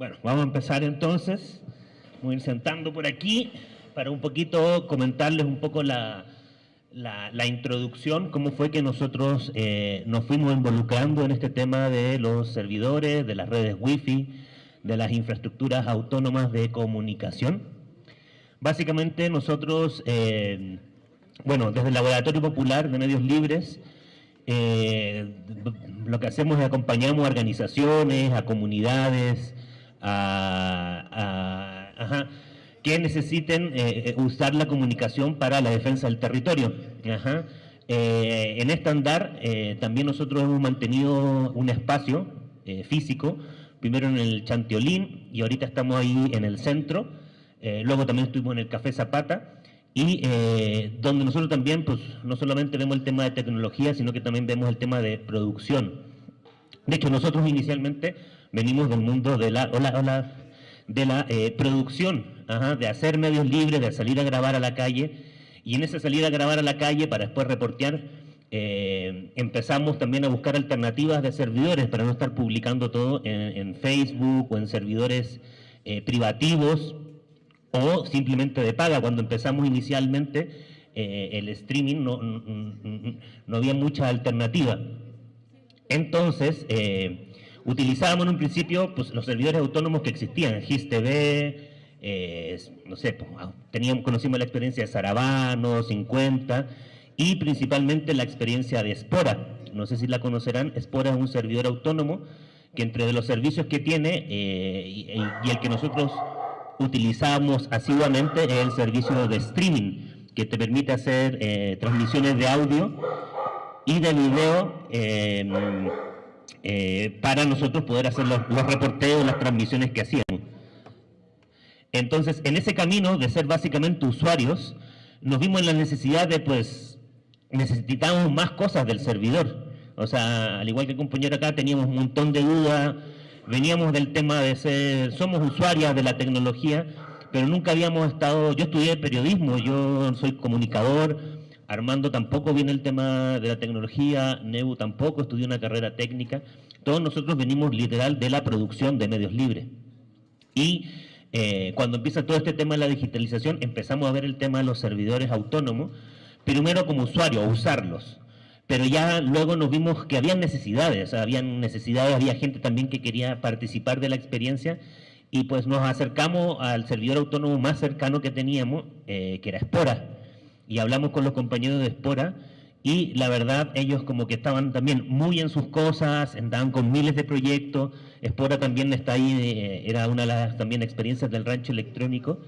Bueno, vamos a empezar entonces. Voy a ir sentando por aquí para un poquito comentarles un poco la, la, introducción, cómo fue que nosotros eh, nos fuimos involucrando en este tema de los servidores, de las redes wifi, de las infraestructuras autónomas de comunicación. Básicamente nosotros, eh, bueno, desde el Laboratorio Popular de Medios Libres, eh, lo que hacemos es acompañamos a organizaciones, a comunidades, a, que necesiten eh, eh, usar la comunicación para la defensa del territorio. Eh, en este andar también nosotros hemos mantenido un espacio físico, primero en el Chanteolín y ahorita estamos ahí en el centro, luego también estuvimos en el Café Zapata, y donde nosotros también pues no solamente vemos el tema de tecnología, sino que también vemos el tema de producción. De hecho, nosotros inicialmente venimos del mundo de la, de la eh, producción, de hacer medios libres, de salir a grabar a la calle, y en esa salida a grabar a la calle para después reportear, eh, empezamos también a buscar alternativas de servidores para no estar publicando todo en, Facebook o en servidores eh, privativos o simplemente de paga. Cuando empezamos inicialmente el streaming no, no, había mucha alternativa. Entonces, Utilizábamos en un principio pues, los servidores autónomos que existían, GIS-TV, eh, no sé, pues, ah, teníamos, conocimos la experiencia de Saravano, 50, y principalmente la experiencia de Espora. No sé si la conocerán, Espora es un servidor autónomo que entre los servicios que tiene eh, y, el que nosotros utilizamos asiduamente es el servicio de streaming, que te permite hacer eh, transmisiones de audio y de video eh, para nosotros poder hacer los, los reporteos, las transmisiones que hacíamos. Entonces, en ese camino de ser básicamente usuarios, nos vimos en la necesidad de, pues, necesitábamos más cosas del servidor. O sea, al igual que el compañero acá, teníamos un montón de dudas, veníamos del tema de ser, somos usuarias de la tecnología, pero nunca habíamos estado, yo estudié periodismo, yo soy comunicador, Armando tampoco viene el tema de la tecnología, Nebu tampoco estudió una carrera técnica. Todos nosotros venimos literal de la producción de medios libres. Y eh, cuando empieza todo este tema de la digitalización, empezamos a ver el tema de los servidores autónomos, primero como usuario, a usarlos. Pero ya luego nos vimos que había necesidades, habían necesidades, había gente también que quería participar de la experiencia y pues nos acercamos al servidor autónomo más cercano que teníamos, eh, que era Espora y hablamos con los compañeros de Espora y la verdad ellos como que estaban también muy en sus cosas, andaban con miles de proyectos, Espora también está ahí, eh, era una de las también experiencias del rancho electrónico,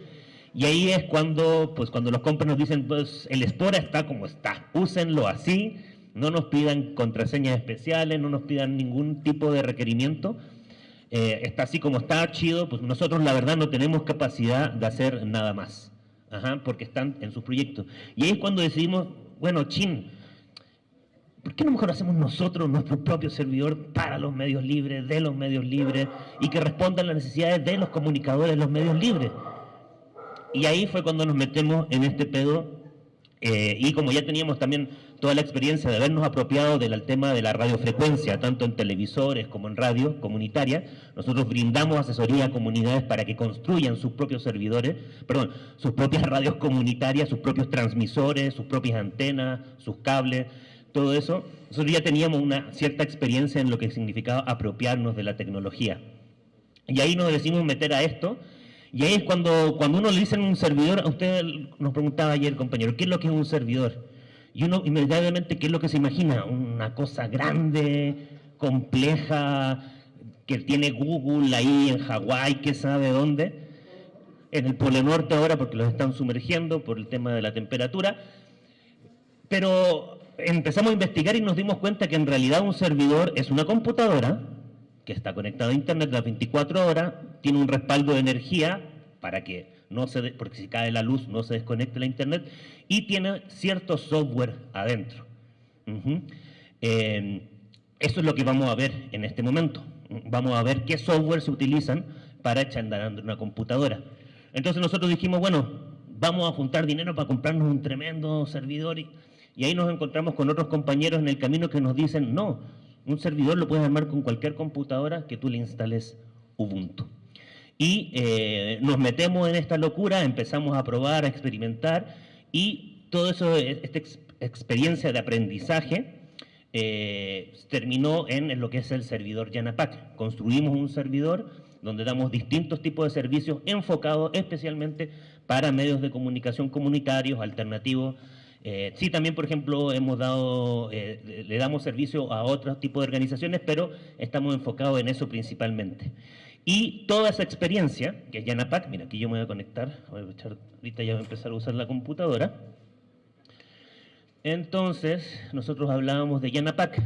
y ahí es cuando, pues cuando los compas nos dicen, pues el Espora está como está, úsenlo así, no nos pidan contraseñas especiales, no nos pidan ningún tipo de requerimiento, eh, está así como está, chido, pues nosotros la verdad no tenemos capacidad de hacer nada más porque están en sus proyectos. Y ahí es cuando decidimos, bueno, chin, ¿por qué no mejor hacemos nosotros nuestro propio servidor para los medios libres, de los medios libres, y que respondan las necesidades de los comunicadores los medios libres? Y ahí fue cuando nos metemos en este pedo, eh, y como ya teníamos también toda la experiencia de habernos apropiado del tema de la radiofrecuencia, tanto en televisores como en radio comunitaria. Nosotros brindamos asesoría a comunidades para que construyan sus propios servidores, perdón, sus propias radios comunitarias, sus propios transmisores, sus propias antenas, sus cables, todo eso. Nosotros ya teníamos una cierta experiencia en lo que significaba apropiarnos de la tecnología. Y ahí nos decimos meter a esto, y ahí es cuando, cuando uno le dice un servidor, a usted nos preguntaba ayer, compañero, ¿qué es lo que es un servidor? Y uno inmediatamente, ¿qué es lo que se imagina? Una cosa grande, compleja, que tiene Google ahí en Hawái, que sabe dónde, en el Polo Norte ahora porque los están sumergiendo por el tema de la temperatura, pero empezamos a investigar y nos dimos cuenta que en realidad un servidor es una computadora que está conectada a internet las 24 horas, tiene un respaldo de energía para que no se, porque si cae la luz no se desconecte la internet, y tiene cierto software adentro. Em, eso es lo que vamos a ver en este momento. Vamos a ver qué software se utilizan para echar andando una computadora. Entonces nosotros dijimos, bueno, vamos a juntar dinero para comprarnos un tremendo servidor y, y ahí nos encontramos con otros compañeros en el camino que nos dicen, no, un servidor lo puedes armar con cualquier computadora que tú le instales Ubuntu. Y eh, nos metemos en esta locura, empezamos a probar, a experimentar y todo eso, esta experiencia de aprendizaje eh, terminó en lo que es el servidor Yanapac. Construimos un servidor donde damos distintos tipos de servicios enfocados especialmente para medios de comunicación comunitarios, alternativos. Eh, sí, también, por ejemplo, hemos dado, eh, le damos servicio a otros tipos de organizaciones, pero estamos enfocados en eso principalmente. Y toda esa experiencia, que es Yanapac, mira, aquí yo me voy a conectar, voy a echar, ahorita ya voy a empezar a usar la computadora. Entonces, nosotros hablábamos de Yanapac.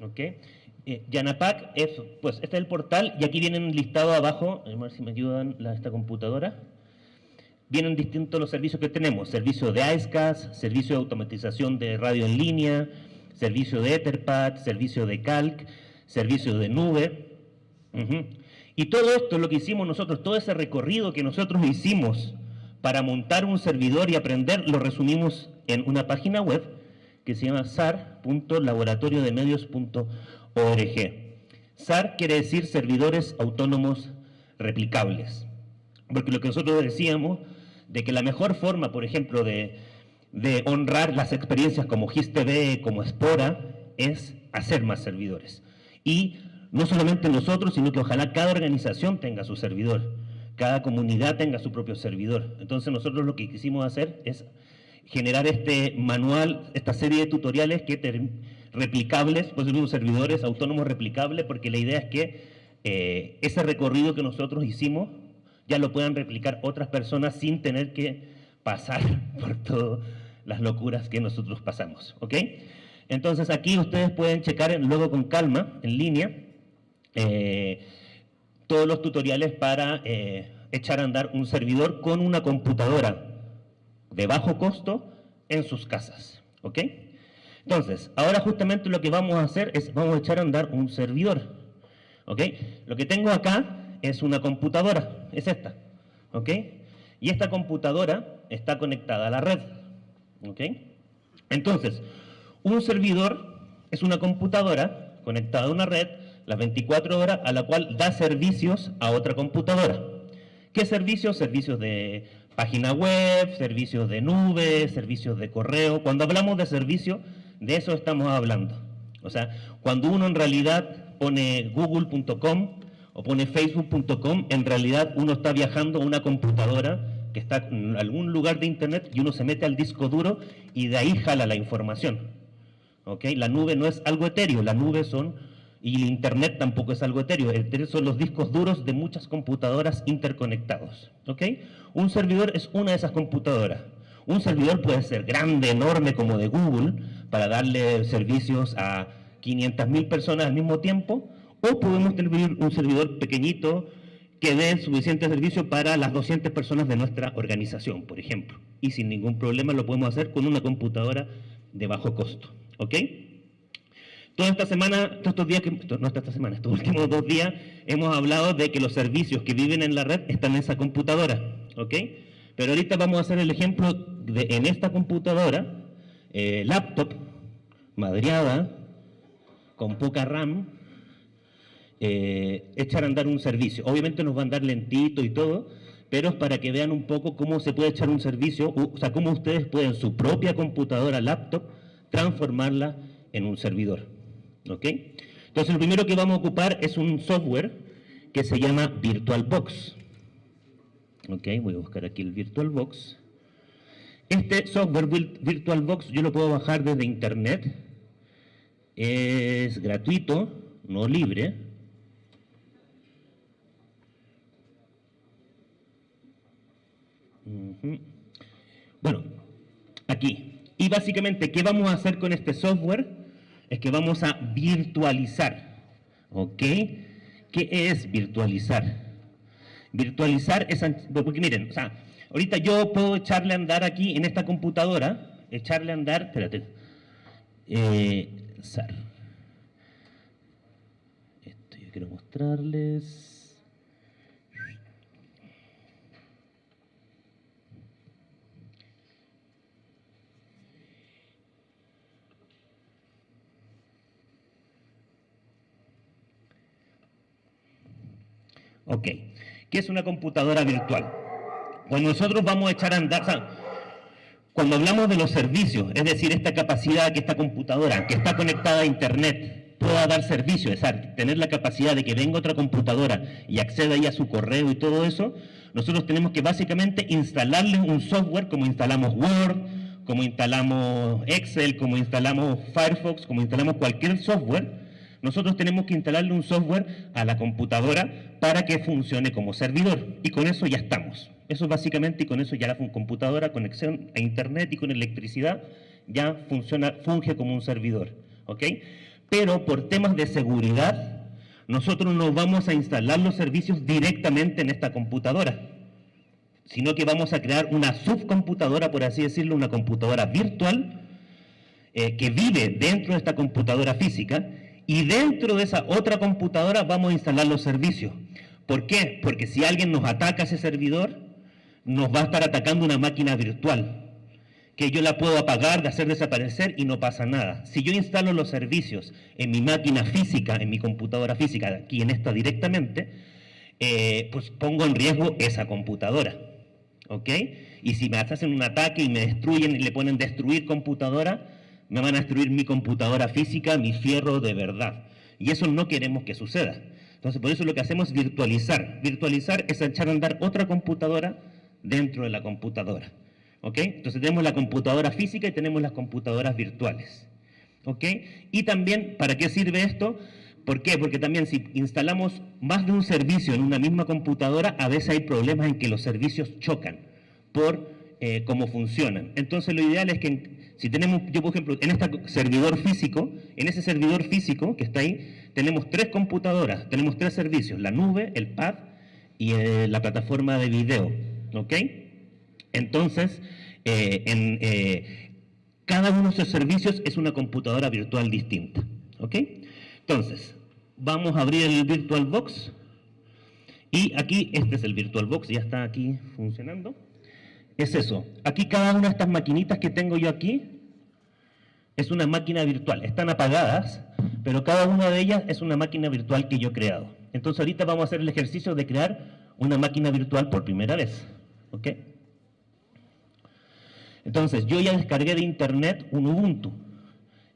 ¿Ok? Eh, Yanapac es, pues, este es el portal y aquí vienen listados abajo, a ver si me ayudan la, esta computadora. Vienen distintos los servicios que tenemos, servicio de IceCast, servicio de automatización de radio en línea, servicio de Etherpad, servicio de Calc, servicio de nube. Y todo esto, lo que hicimos nosotros, todo ese recorrido que nosotros hicimos para montar un servidor y aprender, lo resumimos en una página web que se llama sar.laboratoriodemedios.org. SAR quiere decir servidores autónomos replicables. Porque lo que nosotros decíamos, de que la mejor forma, por ejemplo, de de honrar las experiencias como GISTV, como Espora, es hacer más servidores. Y no solamente nosotros, sino que ojalá cada organización tenga su servidor, cada comunidad tenga su propio servidor. Entonces nosotros lo que quisimos hacer es generar este manual, esta serie de tutoriales que replicables, pues unos servidores autónomos replicables, porque la idea es que eh, ese recorrido que nosotros hicimos ya lo puedan replicar otras personas sin tener que pasar por todas las locuras que nosotros pasamos, ¿ok? Entonces aquí ustedes pueden checar luego con calma, en línea, eh, todos los tutoriales para eh, echar a andar un servidor con una computadora de bajo costo en sus casas, ¿ok? Entonces, ahora justamente lo que vamos a hacer es, vamos a echar a andar un servidor, ¿ok? Lo que tengo acá es una computadora, es esta, ¿ok? Y esta computadora está conectada a la red. ¿ok? Entonces, un servidor es una computadora conectada a una red las 24 horas a la cual da servicios a otra computadora. ¿Qué servicios? Servicios de página web, servicios de nube, servicios de correo. Cuando hablamos de servicio, de eso estamos hablando. O sea, cuando uno en realidad pone google.com o pone facebook.com, en realidad uno está viajando a una computadora que está en algún lugar de internet y uno se mete al disco duro y de ahí jala la información. ¿Okay? La nube no es algo etéreo, la nube son, y internet tampoco es algo etéreo, etéreo son los discos duros de muchas computadoras interconectados. ¿Okay? Un servidor es una de esas computadoras. Un servidor puede ser grande, enorme como de Google, para darle servicios a 500.000 personas al mismo tiempo, o podemos tener un servidor pequeñito, que dé suficiente servicio para las 200 personas de nuestra organización, por ejemplo. Y sin ningún problema lo podemos hacer con una computadora de bajo costo. ¿Ok? Toda esta semana, todos estos días, que, no esta semana, estos últimos dos días, hemos hablado de que los servicios que viven en la red están en esa computadora. ¿Ok? Pero ahorita vamos a hacer el ejemplo de en esta computadora, eh, laptop, madriada, con poca RAM, eh, echar a andar un servicio. Obviamente nos va a andar lentito y todo, pero es para que vean un poco cómo se puede echar un servicio, o sea, cómo ustedes pueden su propia computadora, laptop, transformarla en un servidor. ¿Ok? Entonces, lo primero que vamos a ocupar es un software que se llama VirtualBox. Ok, voy a buscar aquí el VirtualBox. Este software VirtualBox yo lo puedo bajar desde internet. Es gratuito, no libre. Bueno, aquí. Y básicamente, ¿qué vamos a hacer con este software? Es que vamos a virtualizar. ¿Ok? ¿Qué es virtualizar? Virtualizar es... Porque miren, o sea, ahorita yo puedo echarle a andar aquí en esta computadora, echarle a andar, espérate, eh, esto yo quiero mostrarles. Ok, ¿qué es una computadora virtual? Pues nosotros vamos a echar a andar, cuando hablamos de los servicios, es decir, esta capacidad que esta computadora, que está conectada a Internet, pueda dar servicio, es decir, tener la capacidad de que venga otra computadora y acceda ahí a su correo y todo eso, nosotros tenemos que básicamente instalarle un software como instalamos Word, como instalamos Excel, como instalamos Firefox, como instalamos cualquier software, nosotros tenemos que instalarle un software a la computadora para que funcione como servidor. Y con eso ya estamos. Eso básicamente, y con eso ya la computadora, conexión a internet y con electricidad, ya funciona, funge como un servidor. Pero por temas de seguridad, nosotros no vamos a instalar los servicios directamente en esta computadora, sino que vamos a crear una subcomputadora, por así decirlo, una computadora virtual, eh, que vive dentro de esta computadora física, y dentro de esa otra computadora vamos a instalar los servicios. ¿Por qué? Porque si alguien nos ataca ese servidor, nos va a estar atacando una máquina virtual, que yo la puedo apagar, de hacer desaparecer y no pasa nada. Si yo instalo los servicios en mi máquina física, en mi computadora física, aquí en esta directamente, eh, pues pongo en riesgo esa computadora. ¿Ok? Y si me hacen un ataque y me destruyen y le ponen destruir computadora, me van a destruir mi computadora física, mi fierro de verdad. Y eso no queremos que suceda. Entonces, por eso lo que hacemos es virtualizar. Virtualizar es echar a andar otra computadora dentro de la computadora. ¿Ok? Entonces tenemos la computadora física y tenemos las computadoras virtuales. ¿Ok? Y también, ¿para qué sirve esto? ¿Por qué? Porque también si instalamos más de un servicio en una misma computadora, a veces hay problemas en que los servicios chocan por eh, cómo funcionan. Entonces lo ideal es que si tenemos, yo por ejemplo, en este servidor físico, en ese servidor físico que está ahí, tenemos tres computadoras, tenemos tres servicios, la nube, el pad y eh, la plataforma de video, ¿ok? Entonces, eh, en, eh, cada uno de esos servicios es una computadora virtual distinta, ¿ok? Entonces, vamos a abrir el VirtualBox y aquí, este es el VirtualBox, ya está aquí funcionando es eso. Aquí cada una de estas maquinitas que tengo yo aquí es una máquina virtual. Están apagadas, pero cada una de ellas es una máquina virtual que yo he creado. Entonces ahorita vamos a hacer el ejercicio de crear una máquina virtual por primera vez. ¿Ok? Entonces yo ya descargué de internet un Ubuntu.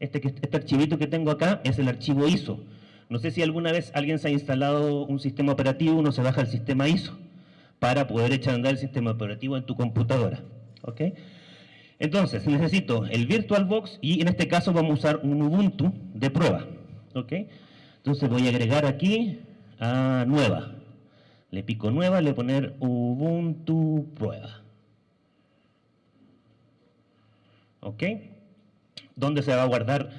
Este, este archivito que tengo acá es el archivo ISO. No sé si alguna vez alguien se ha instalado un sistema operativo, uno se baja el sistema ISO para poder echar a andar el sistema operativo en tu computadora. ¿ok? Entonces, necesito el VirtualBox y en este caso vamos a usar un Ubuntu de prueba. ¿ok? Entonces voy a agregar aquí a nueva. Le pico nueva, le poner Ubuntu prueba. ¿Ok? ¿Dónde se va a guardar?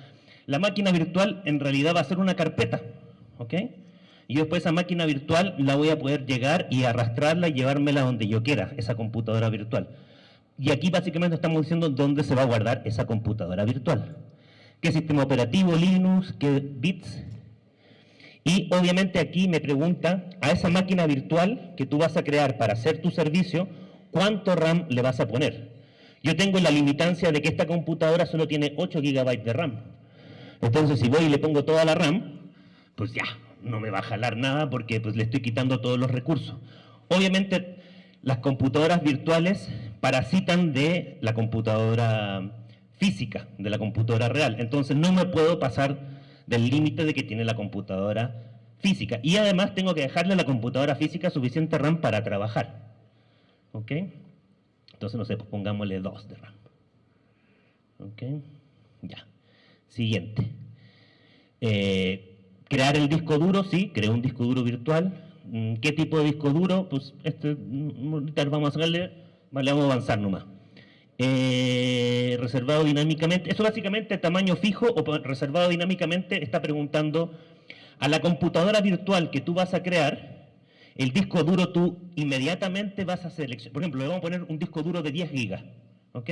La máquina virtual en realidad va a ser una carpeta. ¿Ok? y después esa máquina virtual la voy a poder llegar y arrastrarla y llevármela donde yo quiera, esa computadora virtual. Y aquí básicamente estamos diciendo dónde se va a guardar esa computadora virtual. ¿Qué sistema operativo, Linux, qué bits? Y obviamente aquí me pregunta a esa máquina virtual que tú vas a crear para hacer tu servicio, ¿cuánto RAM le vas a poner? Yo tengo la limitancia de que esta computadora solo tiene 8 GB de RAM. Entonces si voy y le pongo toda la RAM, pues ya, no me va a jalar nada porque pues, le estoy quitando todos los recursos. Obviamente, las computadoras virtuales parasitan de la computadora física, de la computadora real. Entonces, no me puedo pasar del límite de que tiene la computadora física. Y además tengo que dejarle a la computadora física suficiente RAM para trabajar. ¿Ok? Entonces, no sé, pues pongámosle 2 de RAM. ¿Ok? Ya. Siguiente. Eh, Crear el disco duro, sí, creo un disco duro virtual. Mm, ¿Qué tipo de disco duro? Pues este, mm, vamos a vale, vamos a avanzar nomás. Eh, reservado dinámicamente, eso básicamente tamaño fijo o reservado dinámicamente está preguntando a la computadora virtual que tú vas a crear, el disco duro tú inmediatamente vas a seleccionar, por ejemplo, le vamos a poner un disco duro de 10 gigas, ¿ok?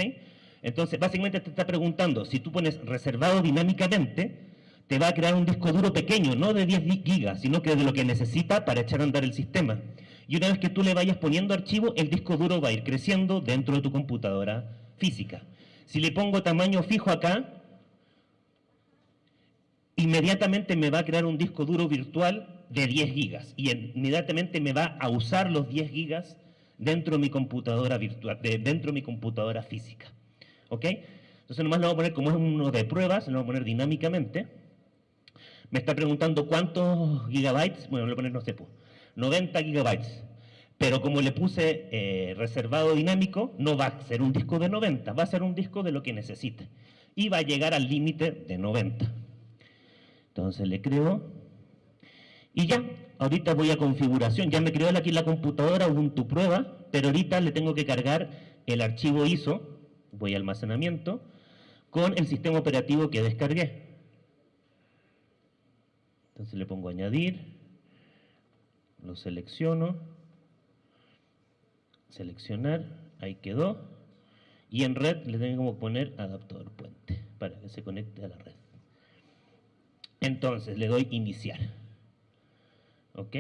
Entonces, básicamente te está preguntando, si tú pones reservado dinámicamente, te va a crear un disco duro pequeño, no de 10 gigas, sino que de lo que necesita para echar a andar el sistema. Y una vez que tú le vayas poniendo archivo, el disco duro va a ir creciendo dentro de tu computadora física. Si le pongo tamaño fijo acá, inmediatamente me va a crear un disco duro virtual de 10 gigas y inmediatamente me va a usar los 10 gigas dentro de mi computadora virtual, dentro de mi computadora física. ¿Ok? Entonces nomás lo voy a poner como es uno de pruebas, lo voy a poner dinámicamente. Me está preguntando cuántos gigabytes, bueno, le voy a poner, no sé, 90 pues, gigabytes. Pero como le puse eh, reservado dinámico, no va a ser un disco de 90, va a ser un disco de lo que necesite. Y va a llegar al límite de 90. Entonces le creo. Y ya, ahorita voy a configuración. Ya me creó aquí la computadora Ubuntu prueba, pero ahorita le tengo que cargar el archivo ISO, voy a almacenamiento, con el sistema operativo que descargué. Entonces le pongo añadir, lo selecciono, seleccionar, ahí quedó, y en red le tengo que poner adaptador puente para que se conecte a la red. Entonces le doy iniciar. ¿Ok?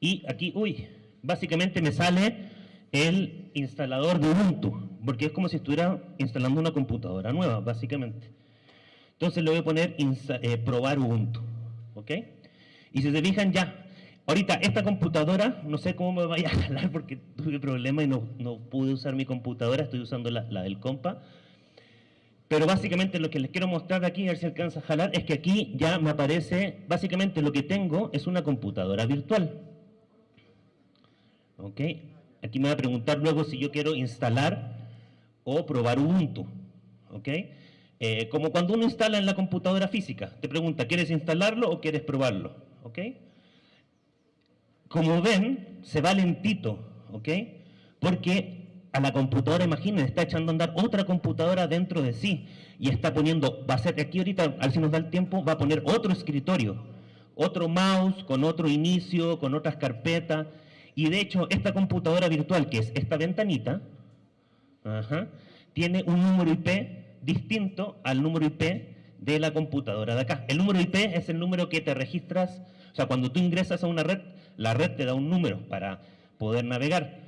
Y aquí, uy, básicamente me sale el instalador de Ubuntu, porque es como si estuviera instalando una computadora nueva, básicamente. Entonces le voy a poner eh, probar Ubuntu, ¿ok? Y si se fijan ya, ahorita esta computadora, no sé cómo me vaya a jalar porque tuve problema y no, no pude usar mi computadora, estoy usando la, la, del compa. Pero básicamente lo que les quiero mostrar aquí, a ver si alcanza a jalar, es que aquí ya me aparece, básicamente lo que tengo es una computadora virtual. ¿Ok? Aquí me va a preguntar luego si yo quiero instalar o probar Ubuntu. ¿Ok? Eh, como cuando uno instala en la computadora física. Te pregunta, ¿quieres instalarlo o quieres probarlo? ¿Ok? Como ven, se va lentito. ¿Ok? Porque a la computadora, imaginen, está echando a andar otra computadora dentro de sí y está poniendo, va a ser aquí ahorita, a ver si nos da el tiempo, va a poner otro escritorio, otro mouse con otro inicio, con otras carpetas y de hecho, esta computadora virtual, que es esta ventanita, tiene un número IP distinto al número IP de la computadora de acá. El número IP es el número que te registras, o sea, cuando tú ingresas a una red, la red te da un número para poder navegar.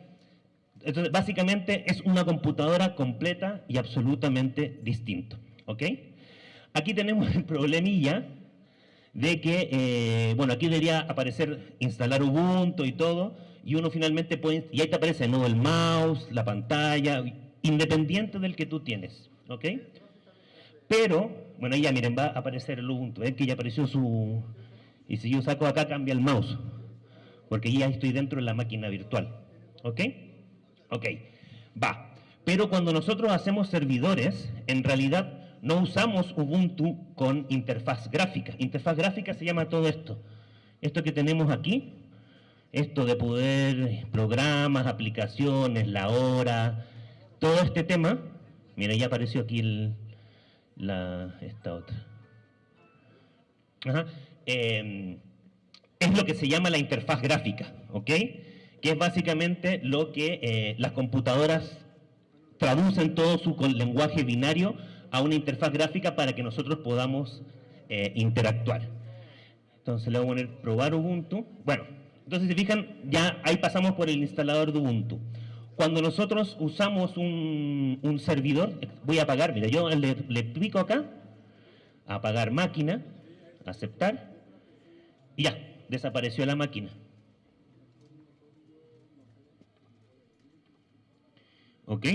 Entonces, básicamente es una computadora completa y absolutamente distinto. ¿Ok? Aquí tenemos el problemilla de que, eh, bueno, aquí debería aparecer instalar Ubuntu y todo, y uno finalmente puede, y ahí te aparece ¿no? el mouse, la pantalla, independiente del que tú tienes, ¿ok? Pero, bueno, ya miren, va a aparecer el Ubuntu, ven que ya apareció su, y si yo saco acá cambia el mouse, porque ya estoy dentro de la máquina virtual, ¿ok? Ok, va. Pero cuando nosotros hacemos servidores, en realidad no usamos Ubuntu con interfaz gráfica. Interfaz gráfica se llama todo esto. Esto que tenemos aquí, esto de poder, programas, aplicaciones, la hora, todo este tema, mira, ya apareció aquí la, esta otra. Em, es lo que se llama la interfaz gráfica, ¿ok? Que es básicamente lo que eh, las computadoras traducen todo su lenguaje binario a una interfaz gráfica para que nosotros podamos eh, interactuar. Entonces le voy a poner probar Ubuntu. Bueno, entonces, si fijan, ya ahí pasamos por el instalador de Ubuntu. Cuando nosotros usamos un, servidor, voy a apagar, mira, yo le, le pico acá, apagar máquina, aceptar, ya, desapareció la máquina. ¿Ok?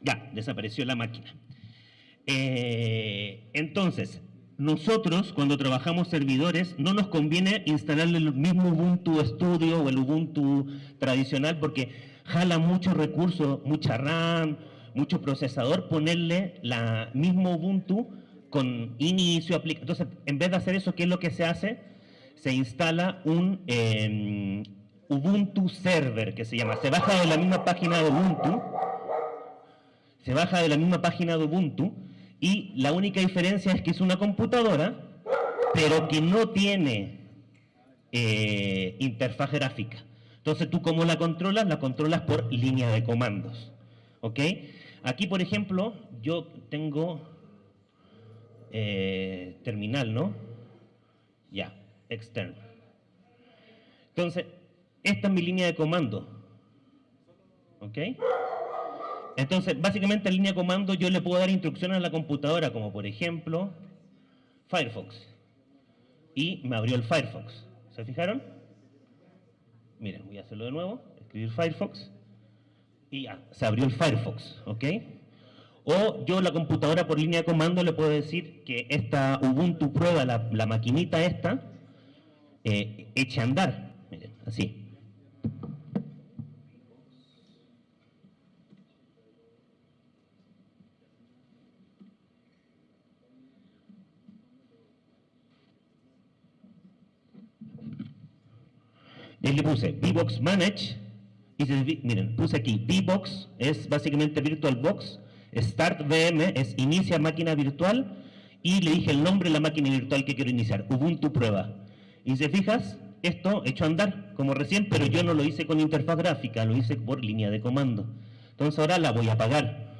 Ya, desapareció la máquina. Eh, entonces, nosotros cuando trabajamos servidores no nos conviene instalarle el mismo Ubuntu Studio o el Ubuntu tradicional porque jala muchos recursos, mucha RAM, mucho procesador, ponerle la mismo Ubuntu con inicio, aplica. Entonces, en vez de hacer eso, ¿qué es lo que se hace? Se instala un em, Ubuntu Server, que se llama. Se baja de la misma página de Ubuntu, se baja de la misma página de Ubuntu, y la única diferencia es que es una computadora, pero que no tiene eh, interfaz gráfica. Entonces, ¿tú cómo la controlas? La controlas por línea de comandos. ¿Ok? Aquí, por ejemplo, yo tengo eh, terminal, ¿no? Ya, externo. Entonces, esta es mi línea de comando. ¿Ok? Entonces, básicamente en línea de comando yo le puedo dar instrucciones a la computadora, como por ejemplo, Firefox. Y me abrió el Firefox. ¿Se fijaron? Miren, voy a hacerlo de nuevo, escribir Firefox. Y ya, se abrió el Firefox, ¿ok? O yo la computadora por línea de comando le puedo decir que esta Ubuntu prueba, la, maquinita esta, eh, eche a andar. Miren, así. Y le puse VBox Manage, y se, miren, puse aquí VBox, es básicamente VirtualBox, Start VM es inicia máquina virtual, y le dije el nombre de la máquina virtual que quiero iniciar, Ubuntu prueba. Y si fijas, esto hecho a andar, como recién, pero yo no lo hice con interfaz gráfica, lo hice por línea de comando. Entonces ahora la voy a apagar.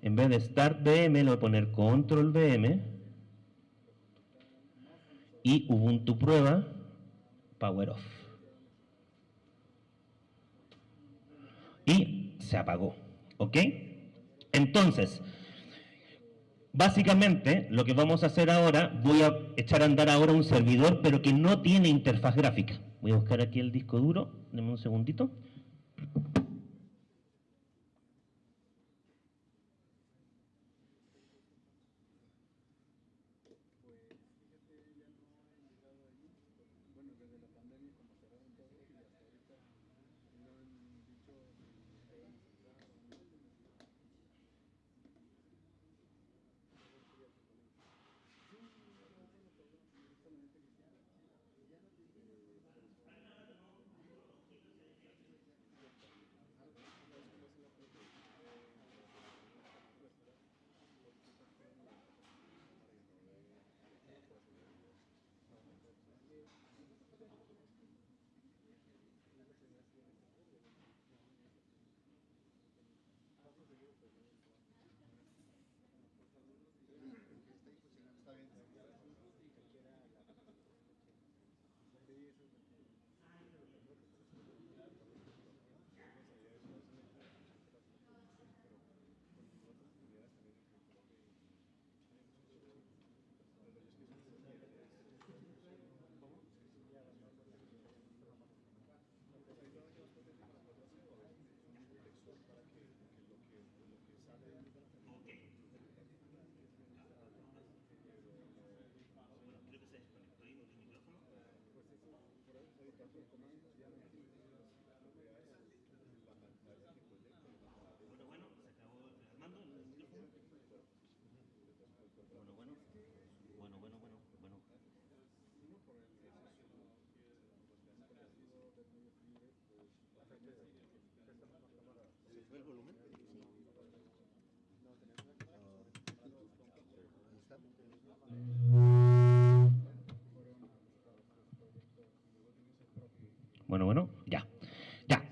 En vez de Start VM, le voy a poner Control VM, y Ubuntu prueba, power off. Y se apagó, ¿ok? Entonces, básicamente lo que vamos a hacer ahora, voy a echar a andar ahora un servidor, pero que no tiene interfaz gráfica. Voy a buscar aquí el disco duro, denme un segundito.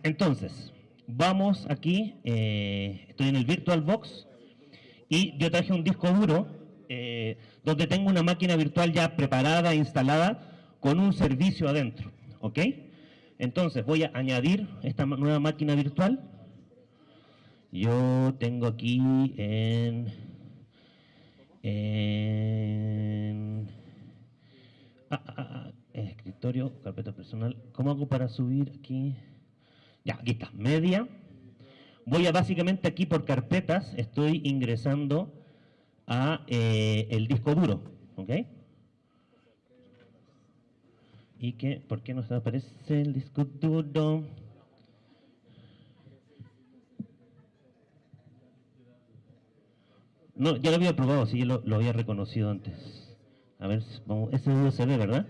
Entonces, vamos aquí, eh, estoy en el VirtualBox y yo traje un disco duro eh, donde tengo una máquina virtual ya preparada, instalada, con un servicio adentro, ¿ok? Entonces voy a añadir esta nueva máquina virtual. Yo tengo aquí en, en ah, ah, ah, escritorio, carpeta personal. ¿Cómo hago para subir aquí? Ya, aquí está, media. Voy a básicamente aquí por carpetas, estoy ingresando a eh, el disco duro, ¿ok? Y que, ¿por qué no se aparece el disco duro? No, ya lo había probado, sí, lo, lo había reconocido antes. A ver, vamos, ese USB, ¿verdad?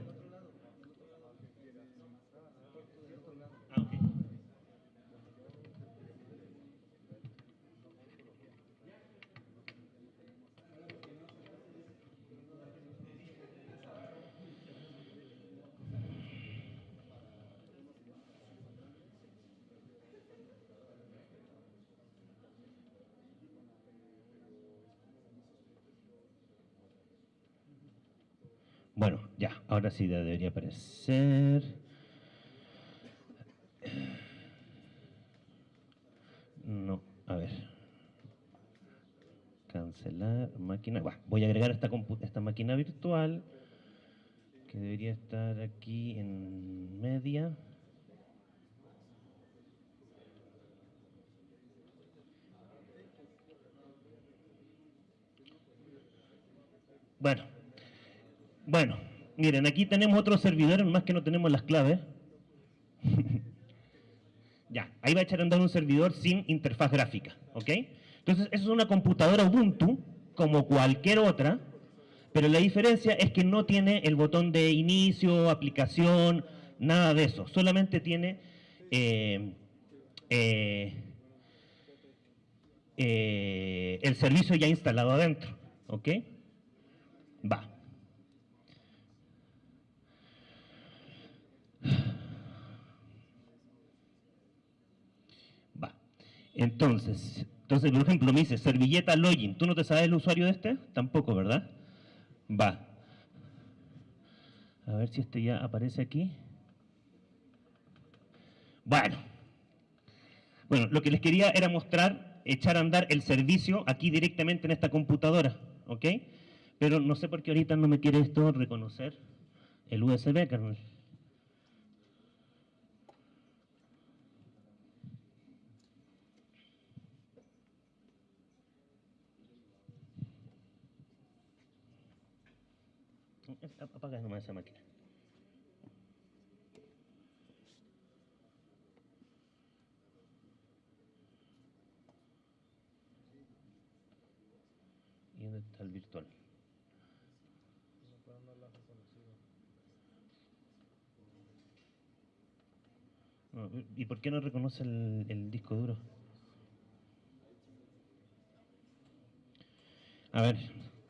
Bueno, ya, ahora sí debería aparecer. No, a cancelar máquina. voy a agregar esta, esta máquina virtual que debería estar aquí en media. Bueno, bueno, miren, aquí tenemos otros servidores, más que no tenemos las claves. ya, ahí va a echar a andar un servidor sin interfaz gráfica, ¿ok? Entonces, eso es una computadora Ubuntu, como cualquier otra, pero la diferencia es que no tiene el botón de inicio, aplicación, nada de eso. Solamente tiene eh, eh, eh, el servicio ya instalado adentro, ¿ok? Va. Entonces, entonces, por ejemplo, me dice servilleta login. ¿Tú no te sabes el usuario de este? Tampoco, ¿verdad? Va. A ver si este ya aparece aquí. Bueno. Bueno, lo que les quería era mostrar, echar a andar el servicio aquí directamente en esta computadora, ¿ok? Pero no sé por qué ahorita no me quiere esto reconocer el USB, kernel. Apaga nomás esa máquina. ¿Y dónde está el virtual? ¿Y por qué no reconoce el, disco duro? A ver,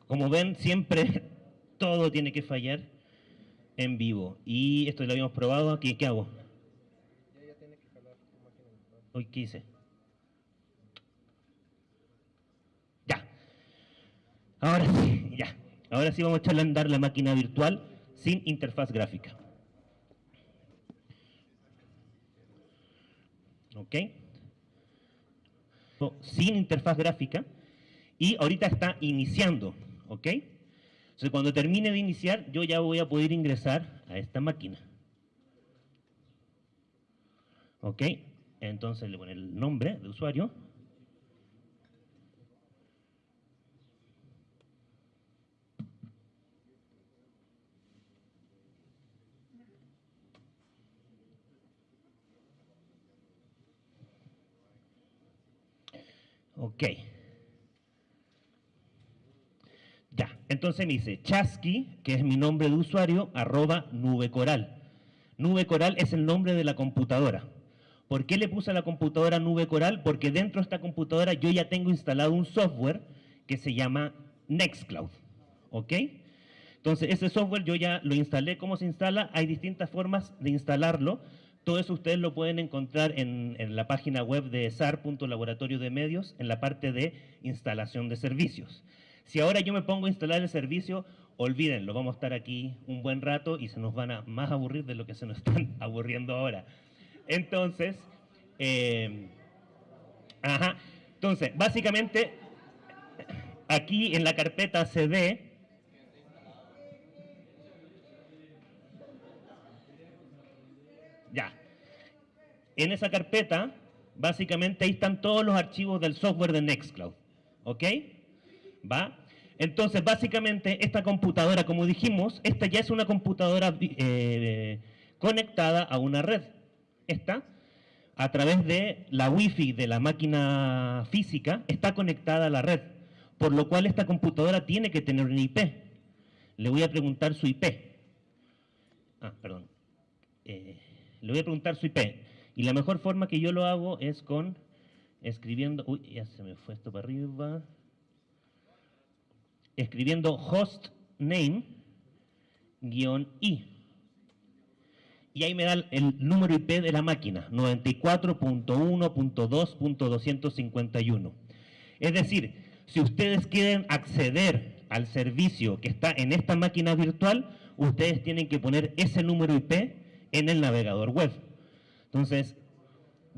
como ven, siempre todo tiene que fallar en vivo. Y esto lo habíamos probado aquí. ¿Qué hago? Ya, tiene que jalar Hoy, ¿qué hice? Ya. Ahora sí, ya. Ahora sí vamos a echarle a andar la máquina virtual sin interfaz gráfica. ¿ok? Sin interfaz gráfica y ahorita está iniciando, ¿ok? Entonces cuando termine de iniciar yo ya voy a poder ingresar a esta máquina. ¿Ok? Entonces le pongo el nombre de usuario. Ok. Entonces me dice chasqui, que es mi nombre de usuario, arroba nube coral. Nube coral es el nombre de la computadora. ¿Por qué le puse a la computadora nube coral? Porque dentro de esta computadora yo ya tengo instalado un software que se llama Nextcloud. ¿Ok? Entonces ese software yo ya lo instalé. ¿Cómo se instala? Hay distintas formas de instalarlo. Todo eso ustedes lo pueden encontrar en, la página web de sar.laboratorio de medios, en la parte de instalación de servicios. Si ahora yo me pongo a instalar el servicio, olvídenlo, vamos a estar aquí un buen rato y se nos van a más aburrir de lo que se nos están aburriendo ahora. Entonces, eh, ajá, entonces, básicamente, aquí en la carpeta CD, Ya. En esa carpeta, básicamente ahí están todos los archivos del software de Nextcloud. ¿Ok? ¿Va? Entonces, básicamente, esta computadora, como dijimos, esta ya es una computadora eh, conectada a una red. Esta, a través de la Wi-Fi de la máquina física, está conectada a la red. Por lo cual, esta computadora tiene que tener un IP. Le voy a preguntar su IP. Ah, perdón. Eh, le voy a preguntar su IP. Y la mejor forma que yo lo hago es con escribiendo, uy, ya se me fue esto para arriba, escribiendo hostname guion i. Y ahí me da el número IP de la máquina, 94.1.2.251. Es decir, si ustedes quieren acceder al servicio que está en esta máquina virtual, ustedes tienen que poner ese número IP en el navegador web. Entonces,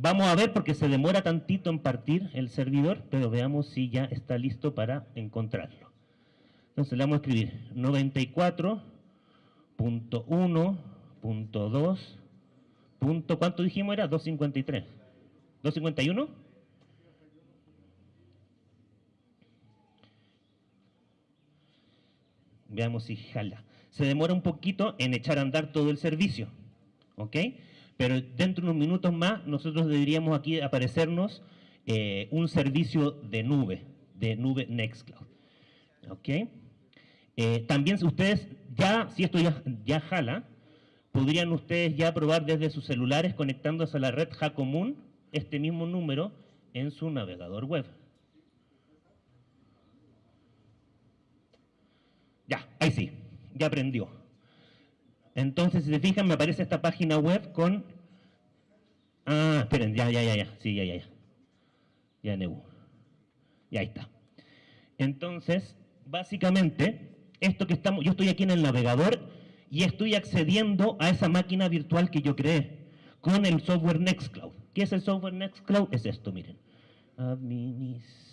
Vamos a ver porque se demora tantito en partir el servidor, pero veamos si ya está listo para encontrarlo. Entonces le vamos a escribir 94.1.2. ¿Cuánto dijimos era? 253. ¿251? Veamos si jala. Se demora un poquito en echar a andar todo el servicio. ¿Ok? Pero dentro de unos minutos más nosotros deberíamos aquí aparecernos eh, un servicio de nube, de nube Nextcloud. ¿Ok? Eh, también ustedes ya, si esto ya, jala, podrían ustedes ya probar desde sus celulares conectándose a la red Jacomún este mismo número en su navegador web. Ya, ahí sí, ya aprendió. Entonces, si se fijan, me aparece esta página web con... Ah, esperen, ya, ya, ya, ya, sí, ya, ya, ya. Ya, Neu. Ya está. Entonces, básicamente, esto que estamos, yo estoy aquí en el navegador y estoy accediendo a esa máquina virtual que yo creé con el software Nextcloud. ¿Qué es el software Nextcloud? Es esto, miren. Administ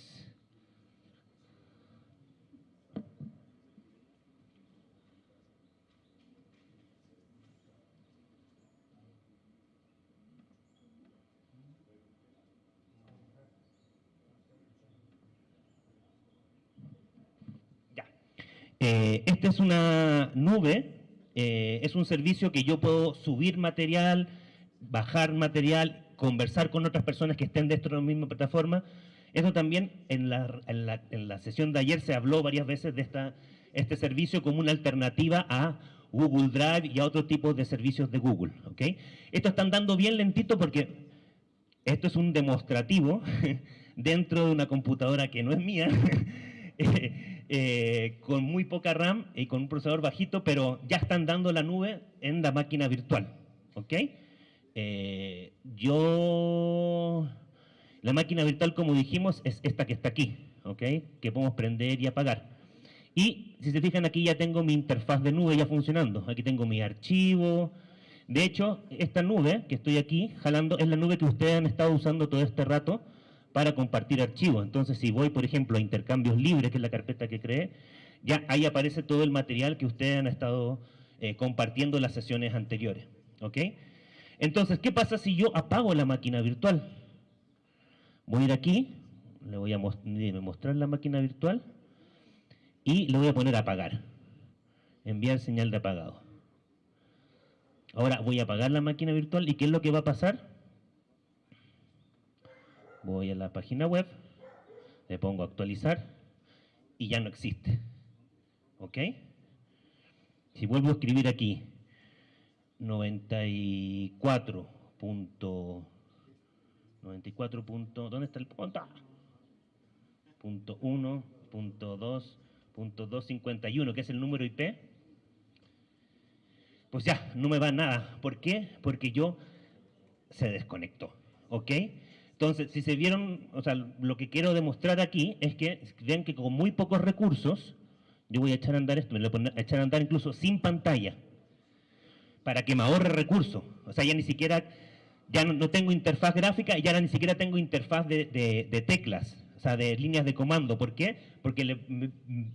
Eh, esta es una nube, eh, es un servicio que yo puedo subir material, bajar material, conversar con otras personas que estén dentro de la misma plataforma. Eso también en la, en la, sesión de ayer se habló varias veces de esta, este servicio como una alternativa a Google Drive y a otro tipo de servicios de Google. ¿okay? Esto está andando bien lentito porque esto es un demostrativo dentro de una computadora que no es mía, Eh, con muy poca RAM y con un procesador bajito, pero ya están dando la nube en la máquina virtual. ¿Ok? Eh, yo... La máquina virtual, como dijimos, es esta que está aquí, ¿ok? Que podemos prender y apagar. Y si se fijan aquí ya tengo mi interfaz de nube ya funcionando. Aquí tengo mi archivo. De hecho, esta nube que estoy aquí jalando es la nube que ustedes han estado usando todo este rato para compartir archivos. Entonces, si voy, por ejemplo, a intercambios libres, que es la carpeta que creé, ya ahí aparece todo el material que ustedes han estado eh, compartiendo en las sesiones anteriores. ¿Ok? Entonces, ¿qué pasa si yo apago la máquina virtual? Voy a ir aquí, le voy a mostrar la máquina virtual y le voy a poner a apagar. Enviar señal de apagado. Ahora voy a apagar la máquina virtual y ¿qué es lo que va a pasar? Voy a la página web, le pongo actualizar y ya no existe. ¿Ok? Si vuelvo a escribir aquí 94. 94. ¿Dónde está el punto? Punto 1, punto 2, punto 251, que es el número IP. Pues ya, no me va nada. ¿Por qué? Porque yo se desconectó. ¿Ok? Entonces, si se vieron, o sea, lo que quiero demostrar aquí es que vean que con muy pocos recursos, yo voy a echar a andar esto, me lo voy a echar a andar incluso sin pantalla, para que me ahorre recursos. O sea, ya ni siquiera, ya no, tengo interfaz gráfica y ya ni siquiera tengo interfaz de, teclas, o sea, de líneas de comando. ¿Por qué? Porque le, le,